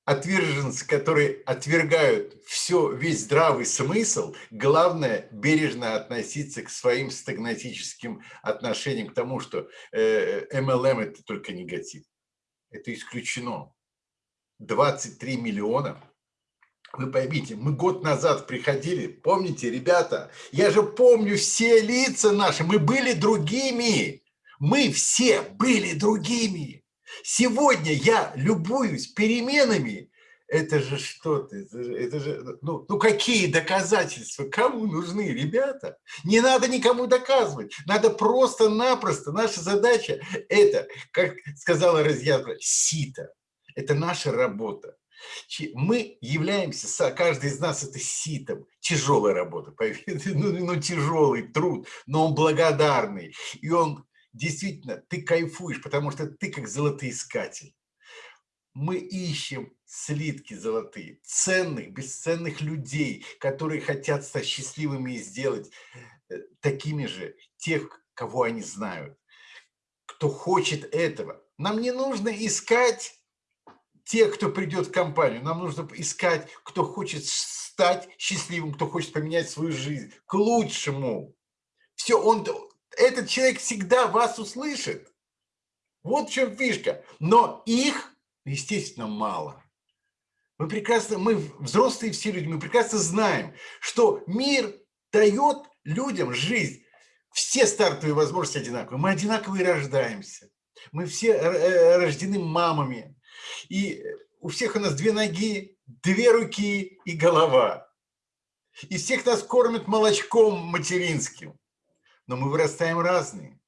отверженцы, которые отвергают все, весь здравый смысл, главное бережно относиться к своим стагнатическим отношениям, к тому, что э, MLM – это только негатив. Это исключено. 23 миллиона. Вы поймите, мы год назад приходили, помните, ребята, я же помню все лица наши, мы были другими. Мы все были другими. Сегодня я любуюсь переменами. Это же что-то, это же, это же ну, ну какие доказательства, кому нужны, ребята? Не надо никому доказывать, надо просто-напросто, наша задача это, как сказала Разъязва, сито, это наша работа. Мы являемся, каждый из нас это ситом, тяжелая работа, ну, ну тяжелый труд, но он благодарный, и он действительно, ты кайфуешь, потому что ты как золотоискатель. Мы ищем слитки золотые, ценных, бесценных людей, которые хотят стать счастливыми и сделать э, такими же тех, кого они знают. Кто хочет этого. Нам не нужно искать тех, кто придет в компанию. Нам нужно искать, кто хочет стать счастливым, кто хочет поменять свою жизнь к лучшему. Все, он, этот человек всегда вас услышит. Вот в чем фишка. Но их, естественно, мало. Мы прекрасно, мы взрослые все люди, мы прекрасно знаем, что мир дает людям жизнь. Все стартовые возможности одинаковые. Мы одинаковые рождаемся. Мы все э, рождены мамами. И у всех у нас две ноги, две руки и голова. И всех нас кормят молочком материнским но мы вырастаем разные.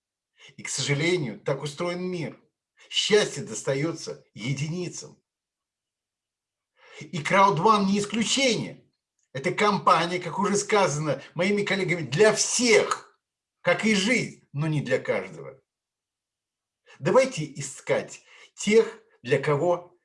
И, к сожалению, так устроен мир. Счастье достается единицам. И CrowdOne не исключение. Это компания, как уже сказано моими коллегами, для всех, как и жизнь, но не для каждого. Давайте искать тех, для кого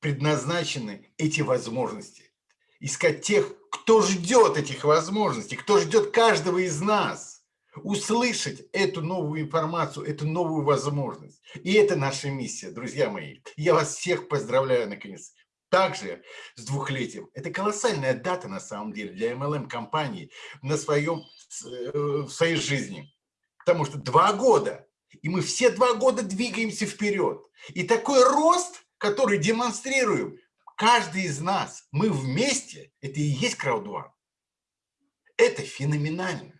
предназначены эти возможности. Искать тех, кто ждет этих возможностей, кто ждет каждого из нас услышать эту новую информацию, эту новую возможность. И это наша миссия, друзья мои. Я вас всех поздравляю, наконец. Также с двухлетием. Это колоссальная дата, на самом деле, для MLM-компании на своем, э, в своей жизни. Потому что два года, и мы все два года двигаемся вперед. И такой рост, который демонстрируем, каждый из нас, мы вместе, это и есть краудван. Это феноменально.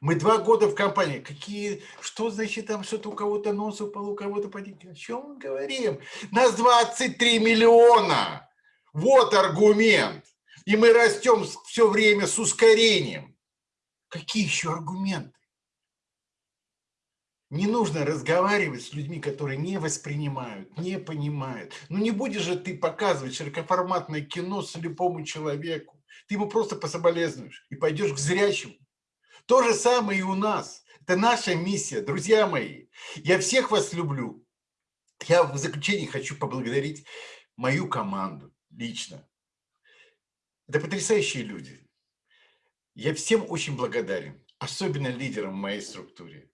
Мы два года в компании. Какие, что значит там что-то у кого-то нос упал, у кого-то поднять? О чем мы говорим? Нас 23 миллиона. Вот аргумент. И мы растем все время с ускорением. Какие еще аргументы? Не нужно разговаривать с людьми, которые не воспринимают, не понимают. Ну не будешь же ты показывать широкоформатное кино слепому человеку. Ты ему просто пособолезнуешь и пойдешь к зрячему. То же самое и у нас. Это наша миссия, друзья мои. Я всех вас люблю. Я в заключении хочу поблагодарить мою команду лично. Это потрясающие люди. Я всем очень благодарен, особенно лидерам в моей структуре.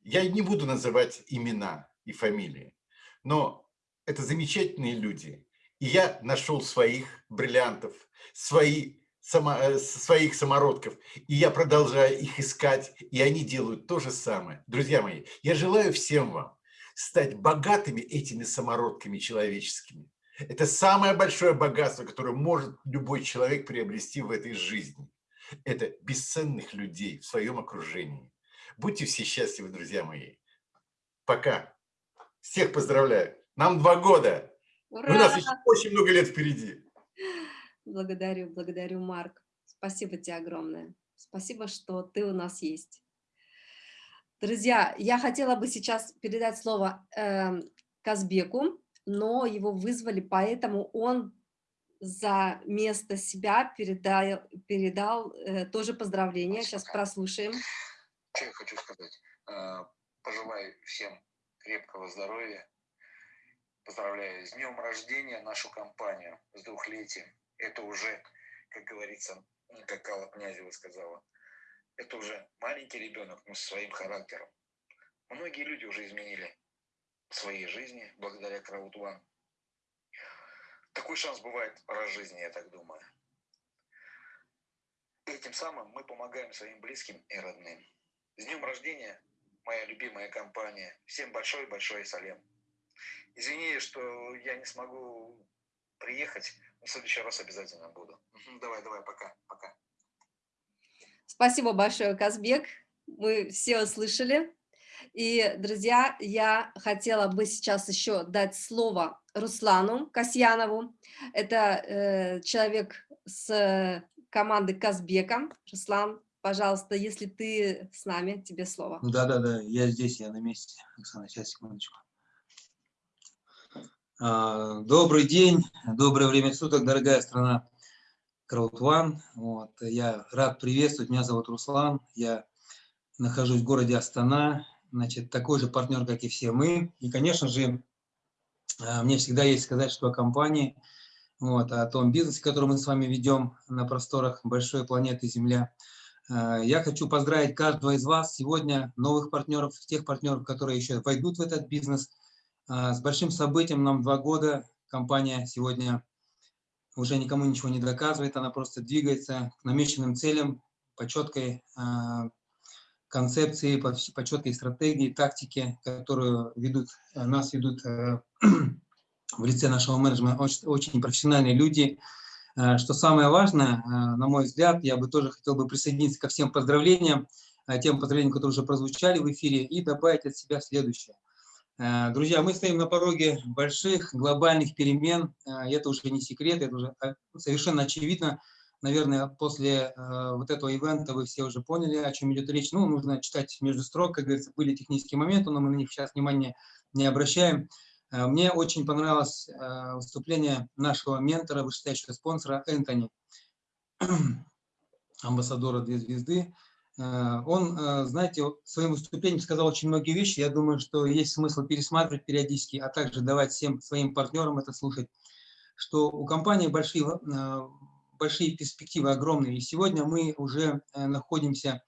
Я не буду называть имена и фамилии, но это замечательные люди. И я нашел своих бриллиантов, свои само, э, своих самородков, и я продолжаю их искать, и они делают то же самое. Друзья мои, я желаю всем вам стать богатыми этими самородками человеческими. Это самое большое богатство, которое может любой человек приобрести в этой жизни. Это бесценных людей в своем окружении. Будьте все счастливы, друзья мои. Пока. Всех поздравляю. Нам два года. Ура! У нас еще очень много лет впереди. Благодарю, благодарю, Марк. Спасибо тебе огромное. Спасибо, что ты у нас есть. Друзья, я хотела бы сейчас передать слово э, Казбеку, но его вызвали, поэтому он за место себя передал, передал э, тоже поздравления. Сейчас прослушаем. Что я хочу сказать? Э, пожелаю всем крепкого здоровья. Поздравляю с днем рождения нашу компанию, с двухлетием это уже, как говорится, как Алла Князева сказала, это уже маленький ребенок, но со своим характером. Многие люди уже изменили свои жизни благодаря Краудван. Такой шанс бывает раз в жизни, я так думаю. Этим самым мы помогаем своим близким и родным. С днем рождения, моя любимая компания. Всем большой-большой салем. Извини, что я не смогу приехать, в следующий раз обязательно буду. Давай, давай, пока, пока. Спасибо большое, Казбек. Мы все услышали. И, друзья, я хотела бы сейчас еще дать слово Руслану Касьянову. Это э, человек с команды Казбека. Руслан, пожалуйста, если ты с нами, тебе слово. Да-да-да, я здесь, я на месте. Оксана, сейчас, секундочку. А, добрый день, доброе время суток, дорогая страна Краудван. Вот, я рад приветствовать, меня зовут Руслан, я нахожусь в городе Астана, значит, такой же партнер, как и все мы. И, конечно же, а, мне всегда есть сказать, что о компании, вот, о том бизнесе, который мы с вами ведем на просторах большой планеты Земля. А, я хочу поздравить каждого из вас сегодня, новых партнеров, тех партнеров, которые еще войдут в этот бизнес. А, с большим событием нам два года. Компания сегодня уже никому ничего не доказывает, она просто двигается к намеченным целям по четкой концепции, по, четкой стратегии, тактике, которую ведут, э, нас ведут э, в лице нашего менеджмента очень, профессиональные люди. Э, что самое важное, на мой взгляд, я бы тоже хотел бы присоединиться ко всем поздравлениям, тем поздравлениям, которые уже прозвучали в эфире, и добавить от себя следующее. Друзья, мы стоим на пороге больших глобальных перемен, это уже не секрет, это уже совершенно очевидно, Наверное, после э, вот этого ивента вы все уже поняли, о чем идет речь. Ну, нужно читать между строк, как говорится, были технические моменты, но мы на них сейчас внимания не обращаем. Э, мне очень понравилось э, выступление нашего ментора, вышестоящего спонсора Энтони, амбассадора «Две звезды». Э, он, э, знаете, своим выступлением сказал очень многие вещи. Я думаю, что есть смысл пересматривать периодически, а также давать всем своим партнерам это слушать, что у компании большие э, большие перспективы огромные. И сегодня мы уже находимся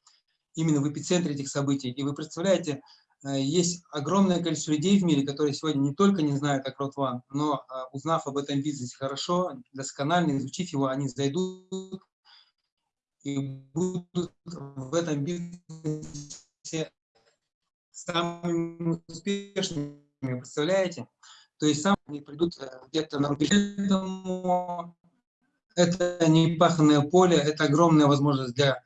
именно в эпицентре этих событий. И вы представляете, есть огромное количество людей в мире, которые сегодня не только не знают о CrowdOne, но узнав об этом бизнесе хорошо, досконально изучив его, они зайдут и будут в этом бизнесе самыми успешными, представляете? То есть сами они придут где-то на рубеж это не паханное поле, это огромная возможность для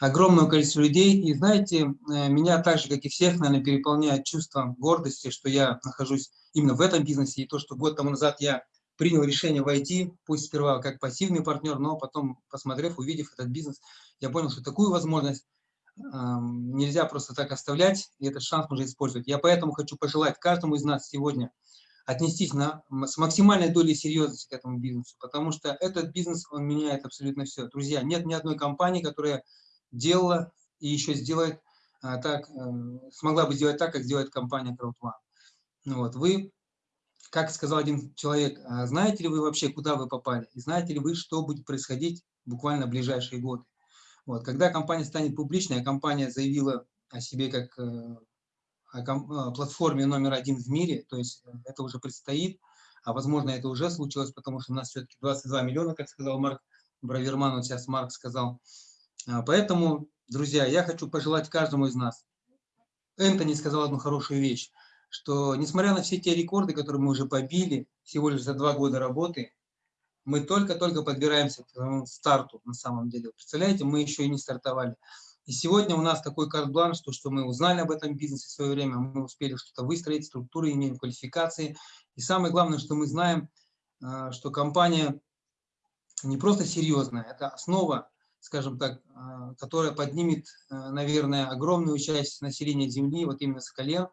огромного количества людей. И знаете, э, меня так же, как и всех, наверное, переполняет чувство гордости, что я нахожусь именно в этом бизнесе, и то, что год тому назад я принял решение войти, пусть сперва как пассивный партнер, но потом, посмотрев, увидев этот бизнес, я понял, что такую возможность э, нельзя просто так оставлять, и этот шанс нужно использовать. Я поэтому хочу пожелать каждому из нас сегодня – отнестись на, с максимальной долей серьезности к этому бизнесу, потому что этот бизнес, он меняет абсолютно все. Друзья, нет ни одной компании, которая делала и еще сделает а, так, а, смогла бы сделать так, как делает компания CrowdOne. Вот, вы, как сказал один человек, а, знаете ли вы вообще, куда вы попали? И знаете ли вы, что будет происходить буквально в ближайшие годы? Вот, когда компания станет публичной, а компания заявила о себе как э, платформе номер один в мире, то есть э, это уже предстоит, а возможно это уже случилось, потому что у нас все-таки 22 миллиона, как сказал Марк Браверман, вот сейчас Марк сказал. А, поэтому, друзья, я хочу пожелать каждому из нас. Энтони сказал одну хорошую вещь, что несмотря на все те рекорды, которые мы уже побили всего лишь за два года работы, мы только-только подбираемся к старту на самом деле. Представляете, мы еще и не стартовали. И сегодня у нас такой карт-бланш, то, что мы узнали об этом бизнесе в свое время, мы успели что-то выстроить, структуры, имеем квалификации. И самое главное, что мы знаем, а, что компания не просто серьезная, это основа, скажем так, а, которая поднимет, а, наверное, огромную часть населения Земли, вот именно с колен,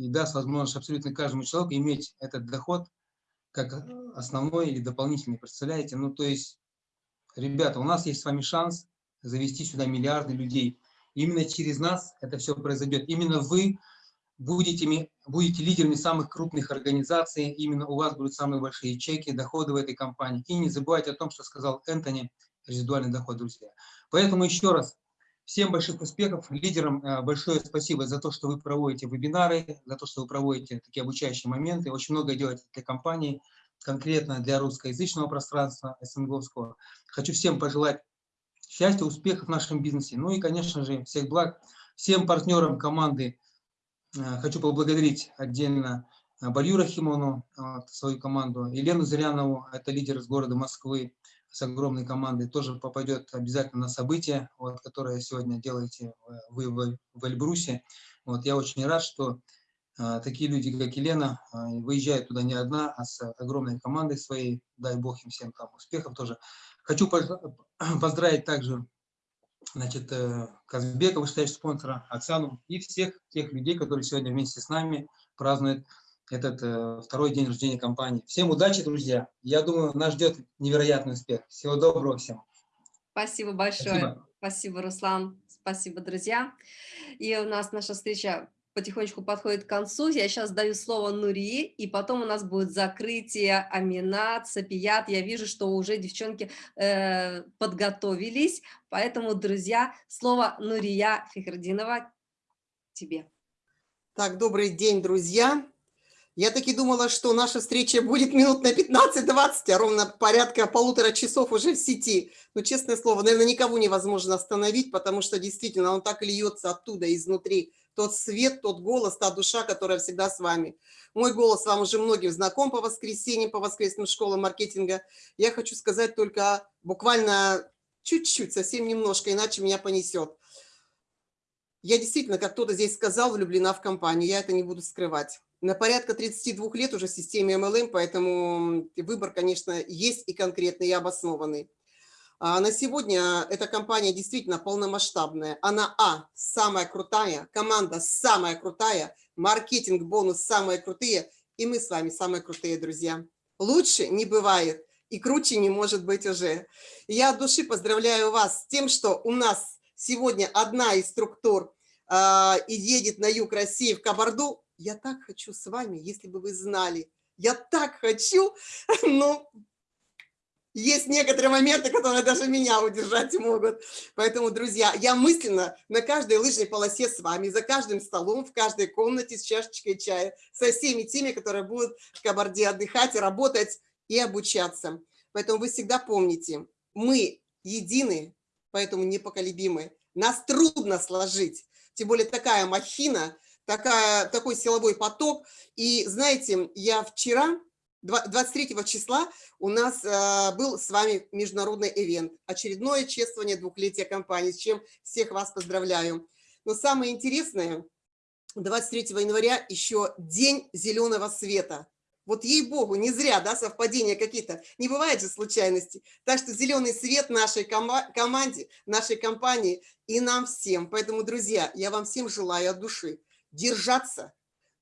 и даст возможность абсолютно каждому человеку иметь этот доход как основной или дополнительный, представляете? Ну, то есть, ребята, у нас есть с вами шанс завести сюда миллиарды людей. именно через нас это все произойдет. Именно вы будете, будете лидерами самых крупных организаций, именно у вас будут самые большие чеки, доходы в этой компании. И не забывайте о том, что сказал Энтони, резидуальный доход, друзья. Поэтому еще раз, всем больших успехов, лидерам э, большое спасибо за то, что вы проводите вебинары, за то, что вы проводите такие обучающие моменты, очень много делаете для компании. конкретно для русскоязычного пространства СНГовского. Хочу всем пожелать счастья, успехов в нашем бизнесе. Ну и, конечно же, всех благ всем партнерам команды. Э, хочу поблагодарить отдельно Барью Рахимону, свою команду, Елену Зырянову, это лидер из города Москвы, с огромной командой, тоже попадет обязательно на событие, вот, которое сегодня делаете вы в, в Эльбрусе. Вот, я очень рад, что а, такие люди, как Елена, а, выезжают туда не одна, а с огромной командой своей. Дай Бог им всем там успехов тоже. Хочу поздравить также значит, э, Казбека, вышестоящего спонсора, Оксану и всех тех людей, которые сегодня вместе с нами празднуют этот э, второй день рождения компании. Всем удачи, друзья. Я думаю, нас ждет невероятный успех. Всего доброго всем. Спасибо большое. Спасибо, Спасибо Руслан. Спасибо, друзья. И у нас наша встреча потихонечку подходит к концу. Я сейчас даю слово Нурии, и потом у нас будет закрытие Аминат, Сапият. Я вижу, что уже девчонки э, подготовились, поэтому, друзья, слово Нурия Фихрдинова тебе. Так, добрый день, друзья. Я таки думала, что наша встреча будет минут на 15-20, а ровно порядка полутора часов уже в сети. Но, честное слово, наверное, никого невозможно остановить, потому что действительно он так льется оттуда, изнутри. Тот свет, тот голос, та душа, которая всегда с вами. Мой голос вам уже многим знаком по воскресеньям, по воскресным школам маркетинга. Я хочу сказать только буквально чуть-чуть, совсем немножко, иначе меня понесет. Я действительно, как кто-то здесь сказал, влюблена в компанию, я это не буду скрывать на порядка 32 лет уже в системе MLM, поэтому выбор, конечно, есть и конкретный, и обоснованный. А на сегодня эта компания действительно полномасштабная. Она, а, самая крутая, команда самая крутая, маркетинг, бонус самые крутые, и мы с вами самые крутые, друзья. Лучше не бывает, и круче не может быть уже. Я от души поздравляю вас с тем, что у нас сегодня одна из структур э, едет на юг России в Кабарду, я так хочу с вами, если бы вы знали, я так хочу, но есть некоторые моменты, которые даже меня удержать могут. Поэтому, друзья, я мысленно на каждой лыжной полосе с вами, за каждым столом, в каждой комнате с чашечкой чая, со всеми теми, которые будут в Кабарде отдыхать, работать и обучаться. Поэтому вы всегда помните, мы едины, поэтому непоколебимы. Нас трудно сложить, тем более такая махина – такая, такой силовой поток. И знаете, я вчера, 23 числа, у нас э, был с вами международный ивент, очередное чествование двухлетия компании, с чем всех вас поздравляю. Но самое интересное, 23 января еще день зеленого света. Вот ей-богу, не зря, да, совпадения какие-то. Не бывает же случайности. Так что зеленый свет нашей команде, нашей компании и нам всем. Поэтому, друзья, я вам всем желаю от души держаться.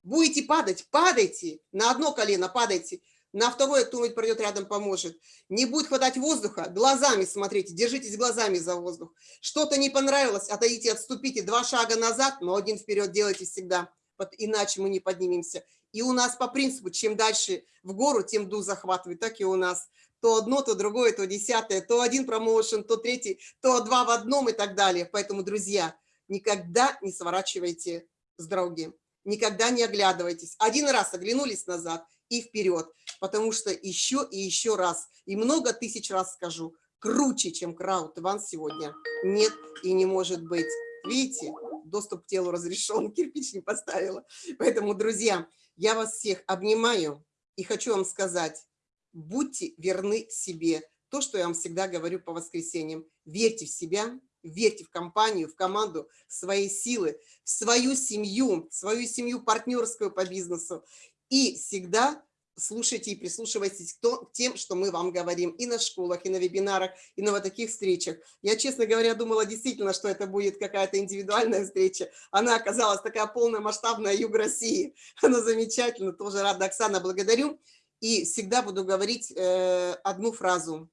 Будете падать, падайте, на одно колено падайте, на второе кто-нибудь пройдет рядом, поможет. Не будет хватать воздуха, глазами смотрите, держитесь глазами за воздух. Что-то не понравилось, отойдите, отступите, два шага назад, но один вперед делайте всегда, иначе мы не поднимемся. И у нас по принципу, чем дальше в гору, тем дух захватывает, так и у нас. То одно, то другое, то десятое, то один промоушен, то третий, то два в одном и так далее. Поэтому, друзья, никогда не сворачивайте с дороги. Никогда не оглядывайтесь. Один раз оглянулись назад и вперед, потому что еще и еще раз, и много тысяч раз скажу, круче, чем Краут Иван сегодня нет и не может быть. Видите, доступ к телу разрешен, кирпич не поставила. Поэтому, друзья, я вас всех обнимаю и хочу вам сказать, будьте верны себе. То, что я вам всегда говорю по воскресеньям. Верьте в себя, верьте в компанию, в команду, в свои силы, в свою семью, в свою семью партнерскую по бизнесу. И всегда слушайте и прислушивайтесь к тем, что мы вам говорим и на школах, и на вебинарах, и на вот таких встречах. Я, честно говоря, думала действительно, что это будет какая-то индивидуальная встреча. Она оказалась такая полная масштабная Юг России. Она замечательна, тоже рада, Оксана, благодарю. И всегда буду говорить э, одну фразу.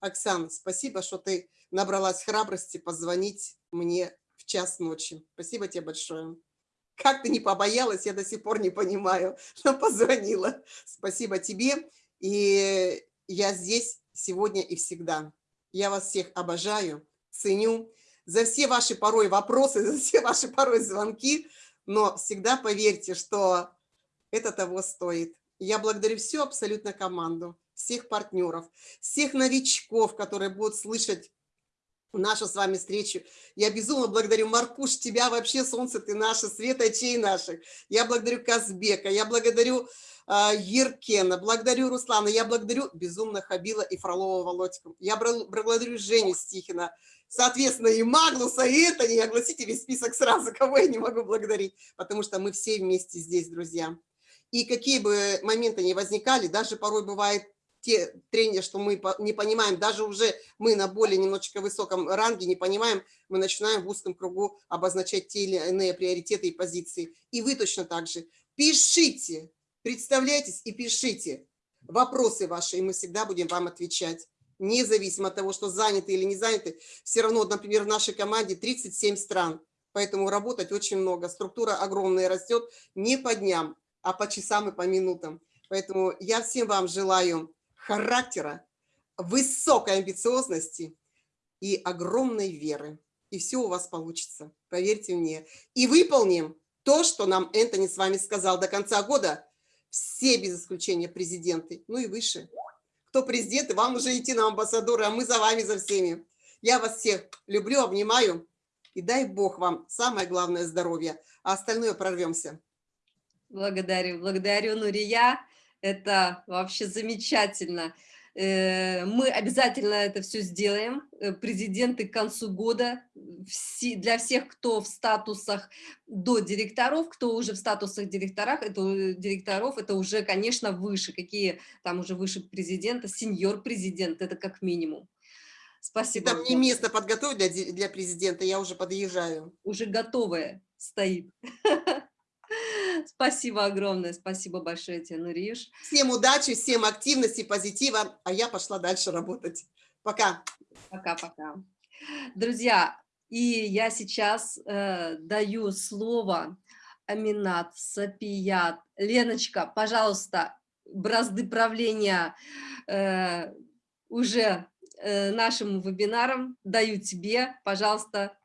Оксана, спасибо, что ты набралась храбрости позвонить мне в час ночи. Спасибо тебе большое. Как ты не побоялась, я до сих пор не понимаю, но позвонила. Спасибо тебе. И я здесь сегодня и всегда. Я вас всех обожаю, ценю за все ваши порой вопросы, за все ваши порой звонки, но всегда поверьте, что это того стоит. Я благодарю всю абсолютно команду, всех партнеров, всех новичков, которые будут слышать нашу с вами встречу. Я безумно благодарю Маркуш, тебя вообще, солнце ты наше, свет очей наших. Я благодарю Казбека, я благодарю э, Еркена, благодарю Руслана, я благодарю безумно Хабила и Фролова Володьку. Я благодарю Женю Стихина, соответственно, и Маглуса, и это, не огласите весь список сразу, кого я не могу благодарить, потому что мы все вместе здесь, друзья. И какие бы моменты ни возникали, даже порой бывает те трения, что мы не понимаем, даже уже мы на более немножечко высоком ранге не понимаем, мы начинаем в узком кругу обозначать те или иные приоритеты и позиции. И вы точно так же. Пишите, представляйтесь и пишите вопросы ваши, и мы всегда будем вам отвечать. Независимо от того, что заняты или не заняты, все равно, например, в нашей команде 37 стран, поэтому работать очень много. Структура огромная растет не по дням, а по часам и по минутам. Поэтому я всем вам желаю характера, высокой амбициозности и огромной веры. И все у вас получится, поверьте мне. И выполним то, что нам Энтони с вами сказал до конца года. Все без исключения президенты, ну и выше. Кто президенты, вам уже идти на амбассадоры, а мы за вами, за всеми. Я вас всех люблю, обнимаю. И дай Бог вам самое главное здоровье, а остальное прорвемся. Благодарю, благодарю, Нурия. Это вообще замечательно. Э, мы обязательно это все сделаем. Э, президенты к концу года для всех, кто в статусах до директоров, кто уже в статусах директорах, это, э, директоров, это уже, конечно, выше. Какие там уже выше президента, сеньор президент, это как минимум. Спасибо. Там не место подготовить для, для президента, я уже подъезжаю. Уже готовое стоит. Спасибо огромное, спасибо большое тебе, Нуриш. Всем удачи, всем активности, позитива, а я пошла дальше работать. Пока. Пока-пока. Друзья, и я сейчас э, даю слово Аминат, Сапият. Леночка, пожалуйста, бразды правления э, уже э, нашим вебинаром даю тебе, пожалуйста,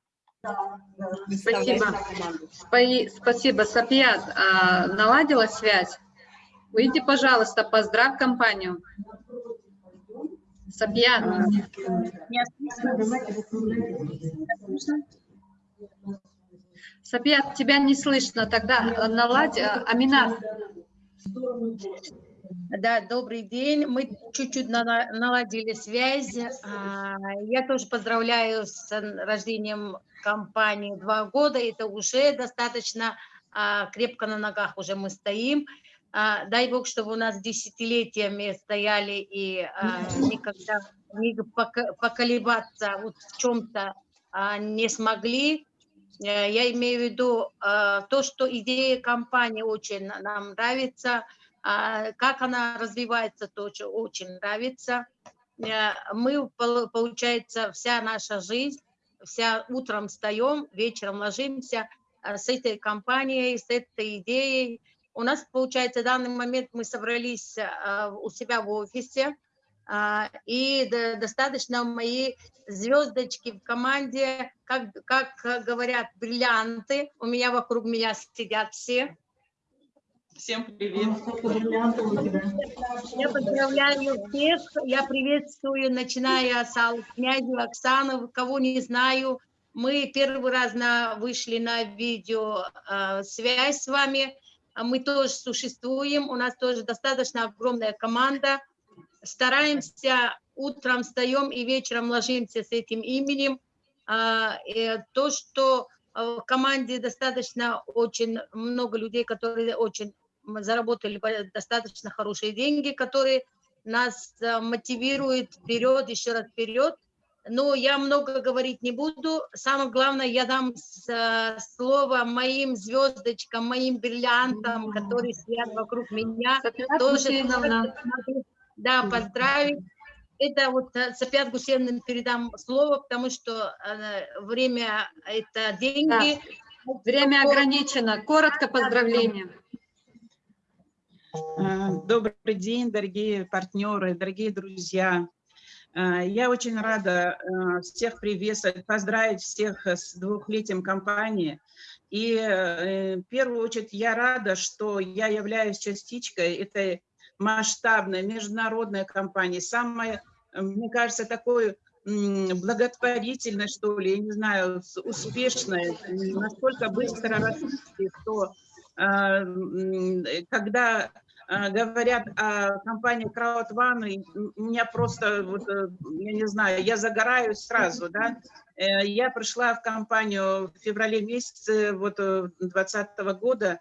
Спасибо. Спасибо, Сапьят. А, наладила связь? Выйди, пожалуйста, поздравь компанию. Сапьят. Сапьят, тебя не слышно. Тогда наладь. А, Аминат. Да, добрый день. Мы чуть-чуть наладили связь. А, я тоже поздравляю с рождением компании два года. Это уже достаточно а, крепко на ногах уже мы стоим. А, дай Бог, чтобы у нас десятилетиями стояли и никогда не поколебаться вот в чем-то не смогли. Э, я имею в виду то, что идея компании очень нам нравится – а, как она развивается, тоже очень нравится. Э, мы, получается, вся наша жизнь, вся утром встаем, вечером ложимся э, с этой компанией, с этой идеей. У нас, получается, в данный момент мы собрались э, у себя в офисе, и достаточно мои звездочки в команде, как, как говорят, бриллианты. У меня вокруг меня сидят все. Всем привет. Я поздравляю всех. Я приветствую, начиная с князя Оксаны, кого не знаю. Мы первый раз на, вышли на видео э, связь с вами. Мы тоже существуем. У нас тоже достаточно огромная команда. Стараемся, утром встаем и вечером ложимся с этим именем. Э, то, что в команде достаточно очень много людей, которые очень заработали достаточно хорошие деньги, которые нас э, мотивируют вперед, еще раз вперед. Но я много говорить не буду. Самое главное, я дам э, слово моим звездочкам, моим бриллиантам, которые стоят вокруг меня. Тоже, да, поздравить. Это вот э, Сапят Гусевна передам слово, потому что время – это деньги. Да. Время ограничено. Коротко поздравления. Э, добрый день, дорогие партнеры, дорогие друзья. Э, я очень рада э, всех приветствовать, поздравить всех с двухлетием компании. И в первую очередь я рада, что я являюсь частичкой этой масштабной международной компании, самой, мне кажется, такой благотворительной, что ли, я не знаю, успешной, настолько быстро растущей, что когда а, говорят о компании CrowdOne, меня просто, вот, э, я не знаю, я загораюсь сразу, да. Э, я пришла в компанию в феврале месяце вот 2020 э, года,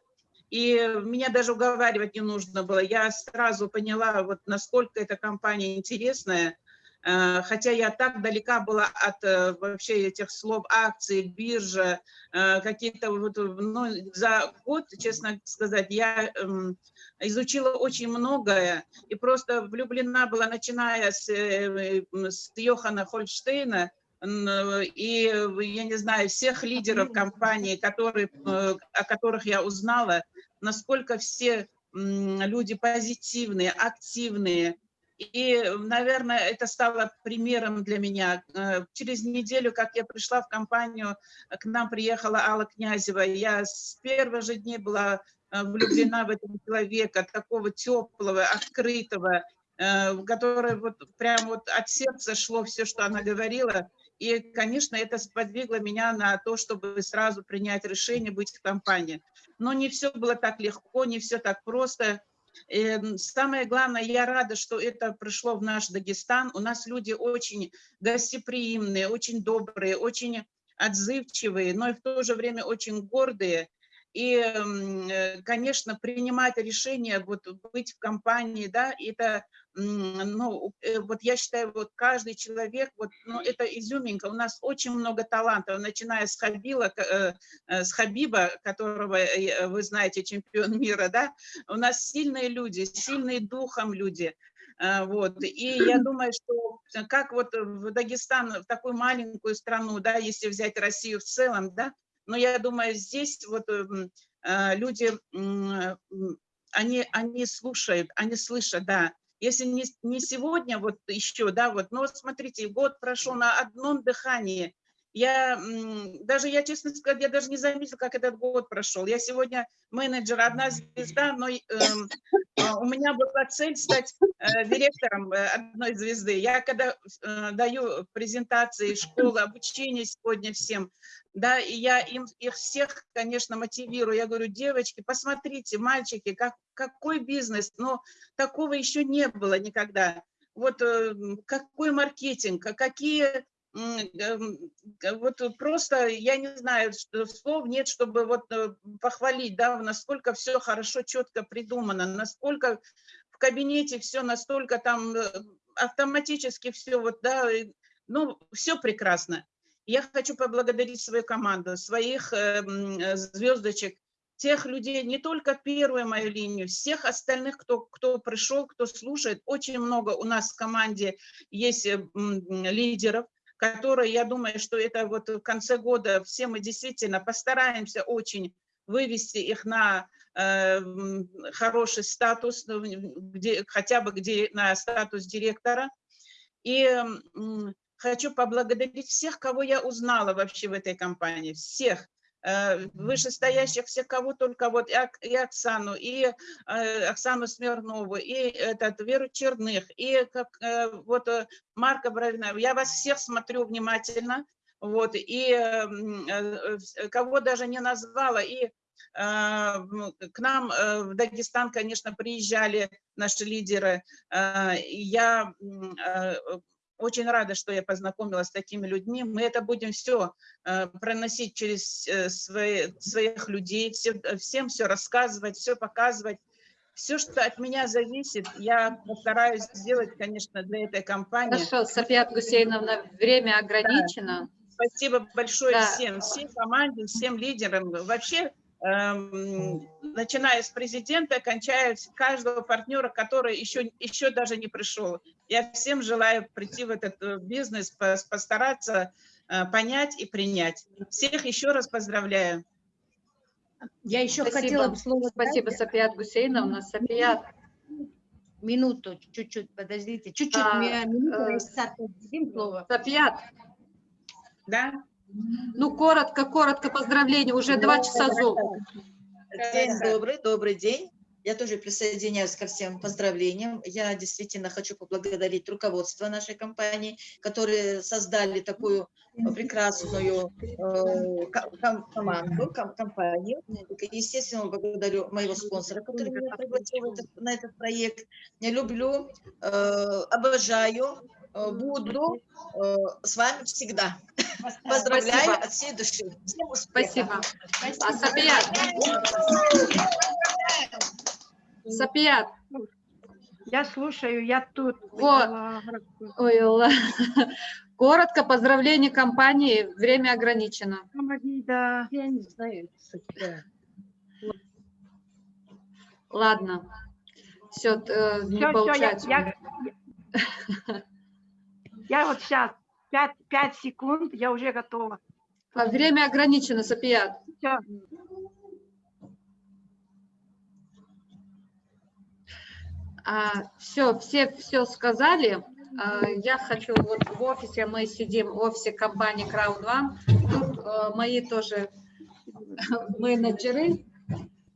и меня даже уговаривать не нужно было. Я сразу поняла, вот насколько эта компания интересная, Э, хотя я так далека была от э, вообще этих слов акции, биржа, э, какие-то вот, ну, за год, честно сказать, я эм, изучила очень многое и просто влюблена была, начиная с, с Йохана Хольштейна, и, я не знаю, всех лидеров компании, которые, о которых я узнала, насколько все люди позитивные, активные, и, наверное, это стало примером для меня. Э, через неделю, как я пришла в компанию, к нам приехала Алла Князева. Я с первых же дней была э, влюблена в этого человека, такого теплого, открытого, э, который вот прям вот от сердца шло все, что она говорила. И, конечно, это сподвигло меня на то, чтобы сразу принять решение быть в компании. Но не все было так легко, не все так просто. Эм, самое главное, я рада, что это пришло в наш Дагестан. У нас люди очень гостеприимные, очень добрые, очень отзывчивые, но и в то же время очень гордые. И, э, конечно, принимать решение, вот быть в компании, да, это, ну, э, вот я считаю, вот каждый человек, вот, ну, это изюминка. У нас очень много талантов, начиная с Хабила, э, с Хабиба, которого вы знаете, чемпион мира, да, у нас сильные люди, сильные духом люди, вот. И я думаю, что как вот в Дагестан, в такую маленькую страну, да, если взять Россию в целом, да, но я думаю, здесь вот эм, э, люди, они, они слушают, они слышат, да. Если не, не сегодня, вот еще, да, вот, но смотрите, год прошел на одном дыхании, я даже, я честно сказать, я даже не заметила, как этот год прошел. Я сегодня менеджер, одна звезда, но э, у меня была цель стать э, директором э, одной звезды. Я когда э, даю презентации школы, обучение сегодня всем, да, и я им, их всех, конечно, мотивирую. Я говорю, девочки, посмотрите, мальчики, как, какой бизнес, но такого еще не было никогда. Вот э, какой маркетинг, какие Эм, вот просто, я не знаю, слов нет, чтобы вот э, похвалить, да, насколько все хорошо, четко придумано, насколько в кабинете все настолько там э, автоматически все вот, да, ну, все прекрасно. Я хочу поблагодарить свою команду, своих э, звездочек, тех людей, не только первую мою линию, всех остальных, кто, кто пришел, кто слушает. Очень много у нас в команде есть лидеров, которые, я думаю, что это вот в конце года все мы действительно постараемся очень вывести их на э, хороший статус, ну, где, хотя бы где на статус директора. И э, хочу поблагодарить всех, кого я узнала вообще в этой компании, всех. Э, вышестоящих всех, кого только, вот и Оксану, и э, Оксану Смирнову, и этот, Веру Черных, и как, э, вот Марка Бровина. Я вас всех смотрю внимательно, вот, и кого даже не назвала, и к нам в Дагестан, конечно, приезжали наши лидеры. Я очень рада, что я познакомилась с такими людьми. Мы это будем все э, проносить через э, свои, своих людей, э, всем все рассказывать, все показывать. Все, что от меня зависит, я постараюсь сделать, конечно, для этой компании. Хорошо, София Гусейновна, время ограничено. Да. Спасибо большое да. всем, всей команде, всем лидерам. Вообще, эм, начиная с президента, кончая каждого партнера, который еще, еще даже не пришел. Я всем желаю прийти в этот э, бизнес, постараться э, понять и принять. Всех еще раз поздравляю. Я еще Спасибо. хотела бы слово... Спасибо, София Гусейновна. София... Минуту, чуть-чуть, подождите. Чуть-чуть, а, минуту, э, слово. София. Да? Ну, коротко, коротко поздравления, уже два часа зум. День добрый, добрый день. Я тоже присоединяюсь ко всем поздравлениям. Я действительно хочу поблагодарить руководство нашей компании, которые создали такую прекрасную э, команду, компанию. Естественно, благодарю моего спонсора, который меня пригласил на этот проект. Я люблю, э, обожаю, э, буду с вами всегда. Поздравляю Спасибо. от всей души. Всем Спасибо. Спасибо. Сапият. Я слушаю, я тут. Вот. Ой, Коротко, поздравление компании, время ограничено. Да, я не знаю. Ладно, все, э, не все, получается. Все, я, я, я вот сейчас, 5, 5 секунд, я уже готова. Время ограничено, Сапият. Все. А, все, все все сказали. А, я хочу, вот в офисе мы сидим, в офисе компании Crowd One. Тут а, мои тоже менеджеры.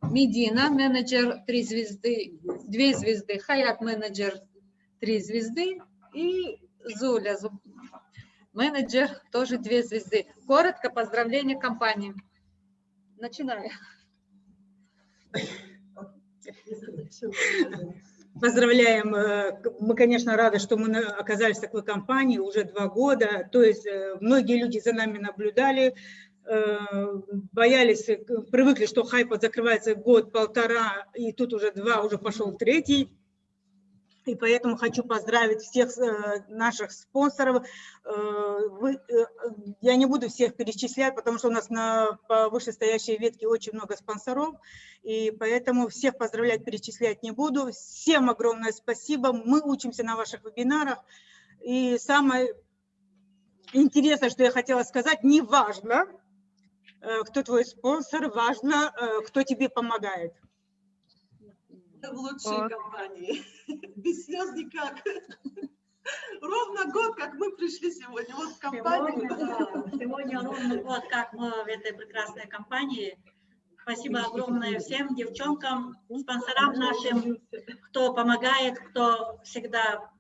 Медина, менеджер 3 звезды, 2 звезды, Хаят, менеджер 3 звезды и Зуля, менеджер тоже 2 звезды. Коротко поздравление компании. Начинаю. Поздравляем. Э, мы, конечно, рады, что мы оказались в такой компании уже два года. То есть э, многие люди за нами наблюдали, э, боялись, привыкли, что хайп закрывается год-полтора, и тут уже два, уже пошел третий. И поэтому хочу поздравить всех э, наших спонсоров. Э, э, я не буду всех перечислять, потому что у нас на вышестоящей ветке очень много спонсоров. И поэтому всех поздравлять, перечислять не буду. Всем огромное спасибо. Мы учимся на ваших вебинарах. И самое интересное, что я хотела сказать, не важно, кто твой спонсор, важно, кто тебе помогает в лучшей вот. компании. Без слез никак. Ровно год, как мы пришли сегодня. Вот в компанию. Сегодня, да, сегодня ровно год, как мы в этой прекрасной компании. Спасибо огромное всем девчонкам, спонсорам нашим, кто помогает, кто всегда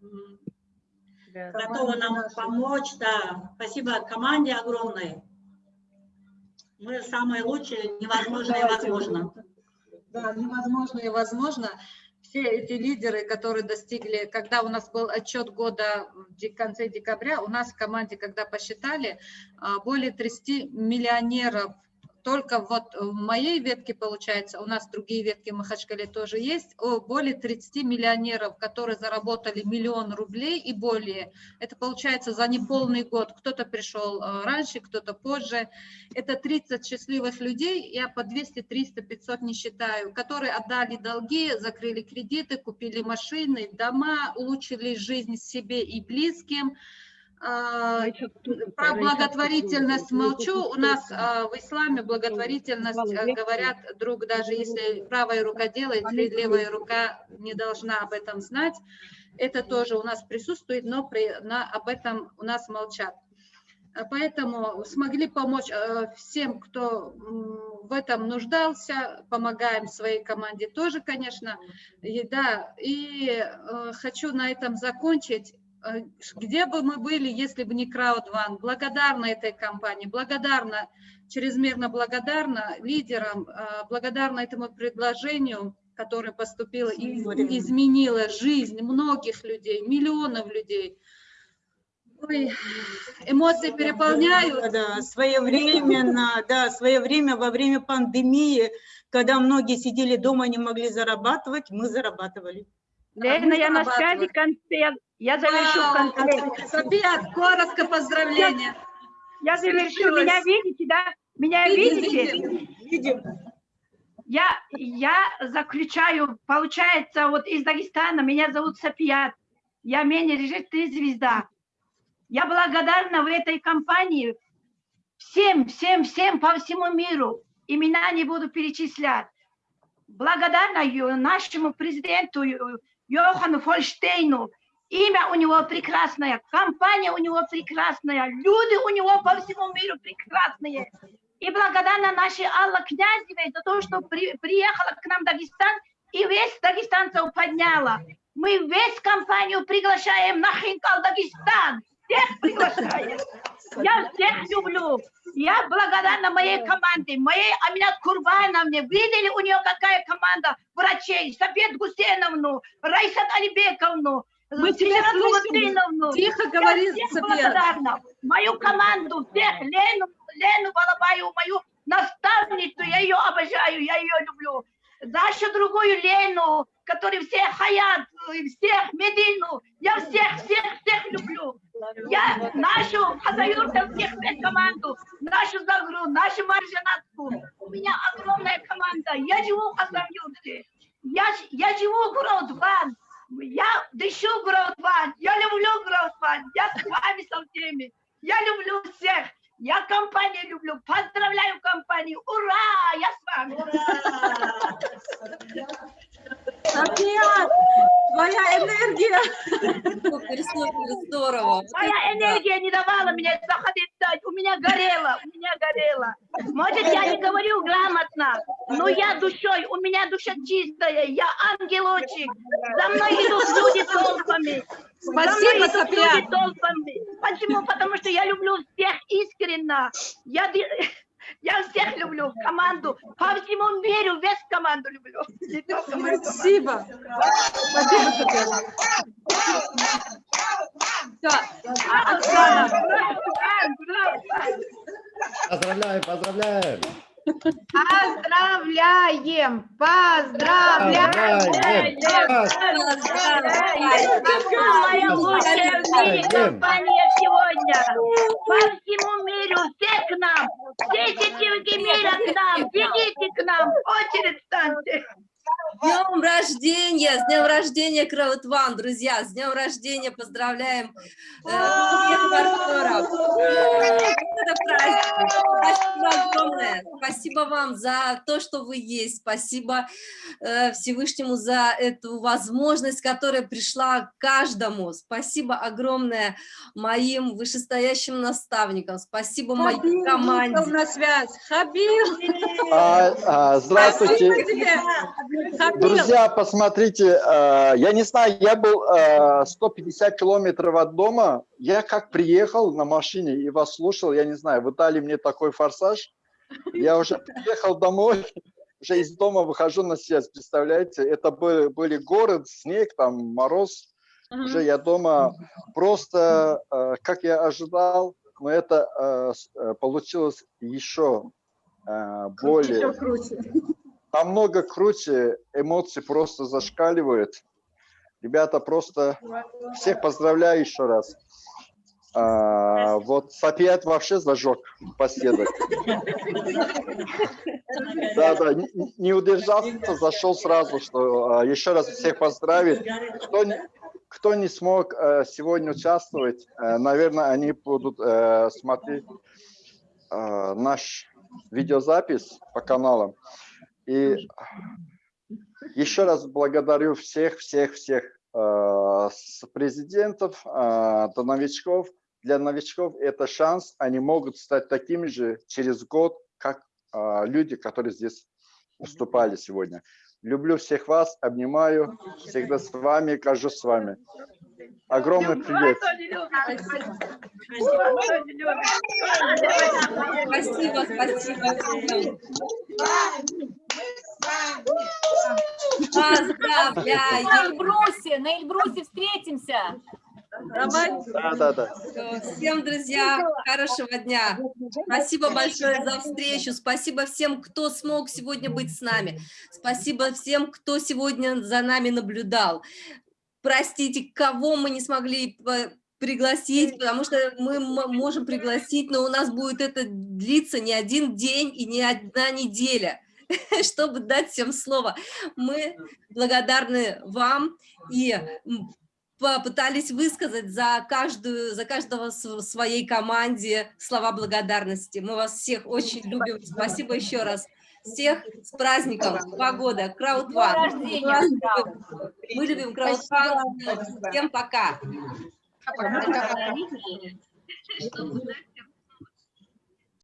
готова нам помочь. Да. Спасибо команде огромной. Мы самые лучшие, невозможное возможно да, невозможно и возможно. Все эти лидеры, которые достигли, когда у нас был отчет года в конце декабря, у нас в команде, когда посчитали, а, более 30 миллионеров только вот в моей ветке, получается, у нас другие ветки в Махачкале тоже есть, более 30 миллионеров, которые заработали миллион рублей и более. Это получается за неполный год. Кто-то пришел э, раньше, кто-то позже. Это 30 счастливых людей, я по 200, 300, 500 не считаю, которые отдали долги, закрыли кредиты, купили машины, дома, улучшили жизнь себе и близким. А, про благотворительность молчу. У нас а, в исламе благотворительность а, говорят, друг, даже если правая рука делает, левая рука не должна об этом знать. Это тоже у нас присутствует, но при, на, об этом у нас молчат. Поэтому смогли помочь всем, кто в этом нуждался, помогаем своей команде тоже, конечно. И, да, и хочу на этом закончить. Э, где бы мы были, если бы не Crowd Благодарна этой компании, благодарна, чрезмерно благодарна лидерам, э, благодарна этому предложению, которое поступило и изменило жизнь многих людей, миллионов людей. Ой, эмоции переполняют. Да, своевременно, да, свое время во время пандемии, когда многие сидели дома, не могли зарабатывать, мы зарабатывали. Лена, я на связи концерт. Я завершу Вау, концерт. София, коротко поздравления. Я, я завершу. Меня видите, да? Меня видите? Видим. Я, я заключаю, получается, вот из Дагестана, меня зовут София. Я менеджер три звезда. Я благодарна в этой компании всем, всем, всем по всему миру. Имена не буду перечислять. Благодарна нашему президенту Йохану Фольштейну Имя у него прекрасное, компания у него прекрасная, люди у него по всему миру прекрасные. И благодарна нашей Алла Князевой за то, что при, приехала к нам в Дагестан и весь дагестанцев подняла. Мы весь компанию приглашаем на Хинкал Дагестан. Всех приглашаем. Я всех люблю. Я благодарна моей команде, моей Аминат Курбановне. Видели у нее какая команда врачей? Сапет Гусейновну, Райсат Алибековну, Мы тебя слышим. Тихо говори, благодарна. Мою команду, всех, Лену, Лену Балабаю, мою наставницу, я ее обожаю, я ее люблю. Нашу другую Лену, который всех Хаят, э, всех Медину, я всех, всех, всех люблю. Я нашу Хазаюрта, всех всех команду, нашу Загру, нашу Маржанатку. У меня огромная команда. Я живу в Хазаюрте. Я, я живу в Граудван. Я дышу Граудван. Я люблю Граудван. Я с вами со всеми. Я люблю всех. Я компанию люблю. Поздравляю компанию. Ура! Я с вами. Сапет, твоя энергия. Супер, супер, здорово. Моя энергия не давала мне заходить дать. У меня горело, у меня горело. Может, я не говорю грамотно, но я душой, у меня душа чистая, я ангелочек. За мной идут люди толпами. Спасибо, толпами. Почему? Потому что я люблю всех искренне. Я, я всех люблю, команду. По всему миру весь команду люблю. Спасибо. Спасибо, Сапет. Все, А, Оксана. Поздравляем, поздравляем. Поздравляем! Поздравляем! Поздравляем. компания сегодня. По всему миру все к нам. Все сетевики мира к нам. Бегите к нам. Очередь станьте. С днем рождения, с днем рождения, Краудван, друзья, с днем рождения поздравляем э, всех партнеров. Это праздник. Спасибо огромное. Спасибо вам за то, что вы есть. Спасибо э, Всевышнему за эту возможность, которая пришла каждому. Спасибо огромное моим вышестоящим наставникам. Спасибо моей Хабиб команде. на связь. Хабиб. А, а, здравствуйте. Спасибо тебе. Друзья, посмотрите, э, я не знаю, я был э, 150 километров от дома, я как приехал на машине и вас слушал, я не знаю, вы дали мне такой форсаж, я уже приехал домой, уже из дома выхожу на связь, представляете, это были, были город, снег, там мороз, уже я дома, просто э, как я ожидал, но это э, э, получилось еще э, более Еще круче. Намного круче, эмоции просто зашкаливают. Ребята, просто всех поздравляю еще раз. А, вот Сапиат вообще зажег поседок. Да, да, не, удержался, зашел сразу, что а, еще раз всех поздравить. Кто кто не смог э, сегодня участвовать, э, наверное, они будут э, смотреть наш видеозапись по каналам. И еще раз благодарю всех, всех, всех э, с президентов э, до новичков. Для новичков это шанс, они могут стать такими же через год, как э, люди, которые здесь выступали сегодня. Люблю всех вас, обнимаю, всегда с вами, кажусь с вами. Огромный привет. Спасибо, спасибо. На Поздравляю. Эльбрусе, на Эльбрусе встретимся. Да, да, да. Всем, друзья, хорошего дня. Спасибо большое за встречу. Спасибо всем, кто смог сегодня быть с нами. Спасибо всем, кто сегодня за нами наблюдал. Простите, кого мы не смогли пригласить, потому что мы можем пригласить, но у нас будет это длиться не один день и не одна неделя, чтобы дать всем слово. Мы благодарны вам и попытались высказать за каждую, за каждого в своей команде слова благодарности. Мы вас всех очень любим. Спасибо еще раз. Всех с праздником, два года, Краудван. Мы любим Краудван. Всем пока. Что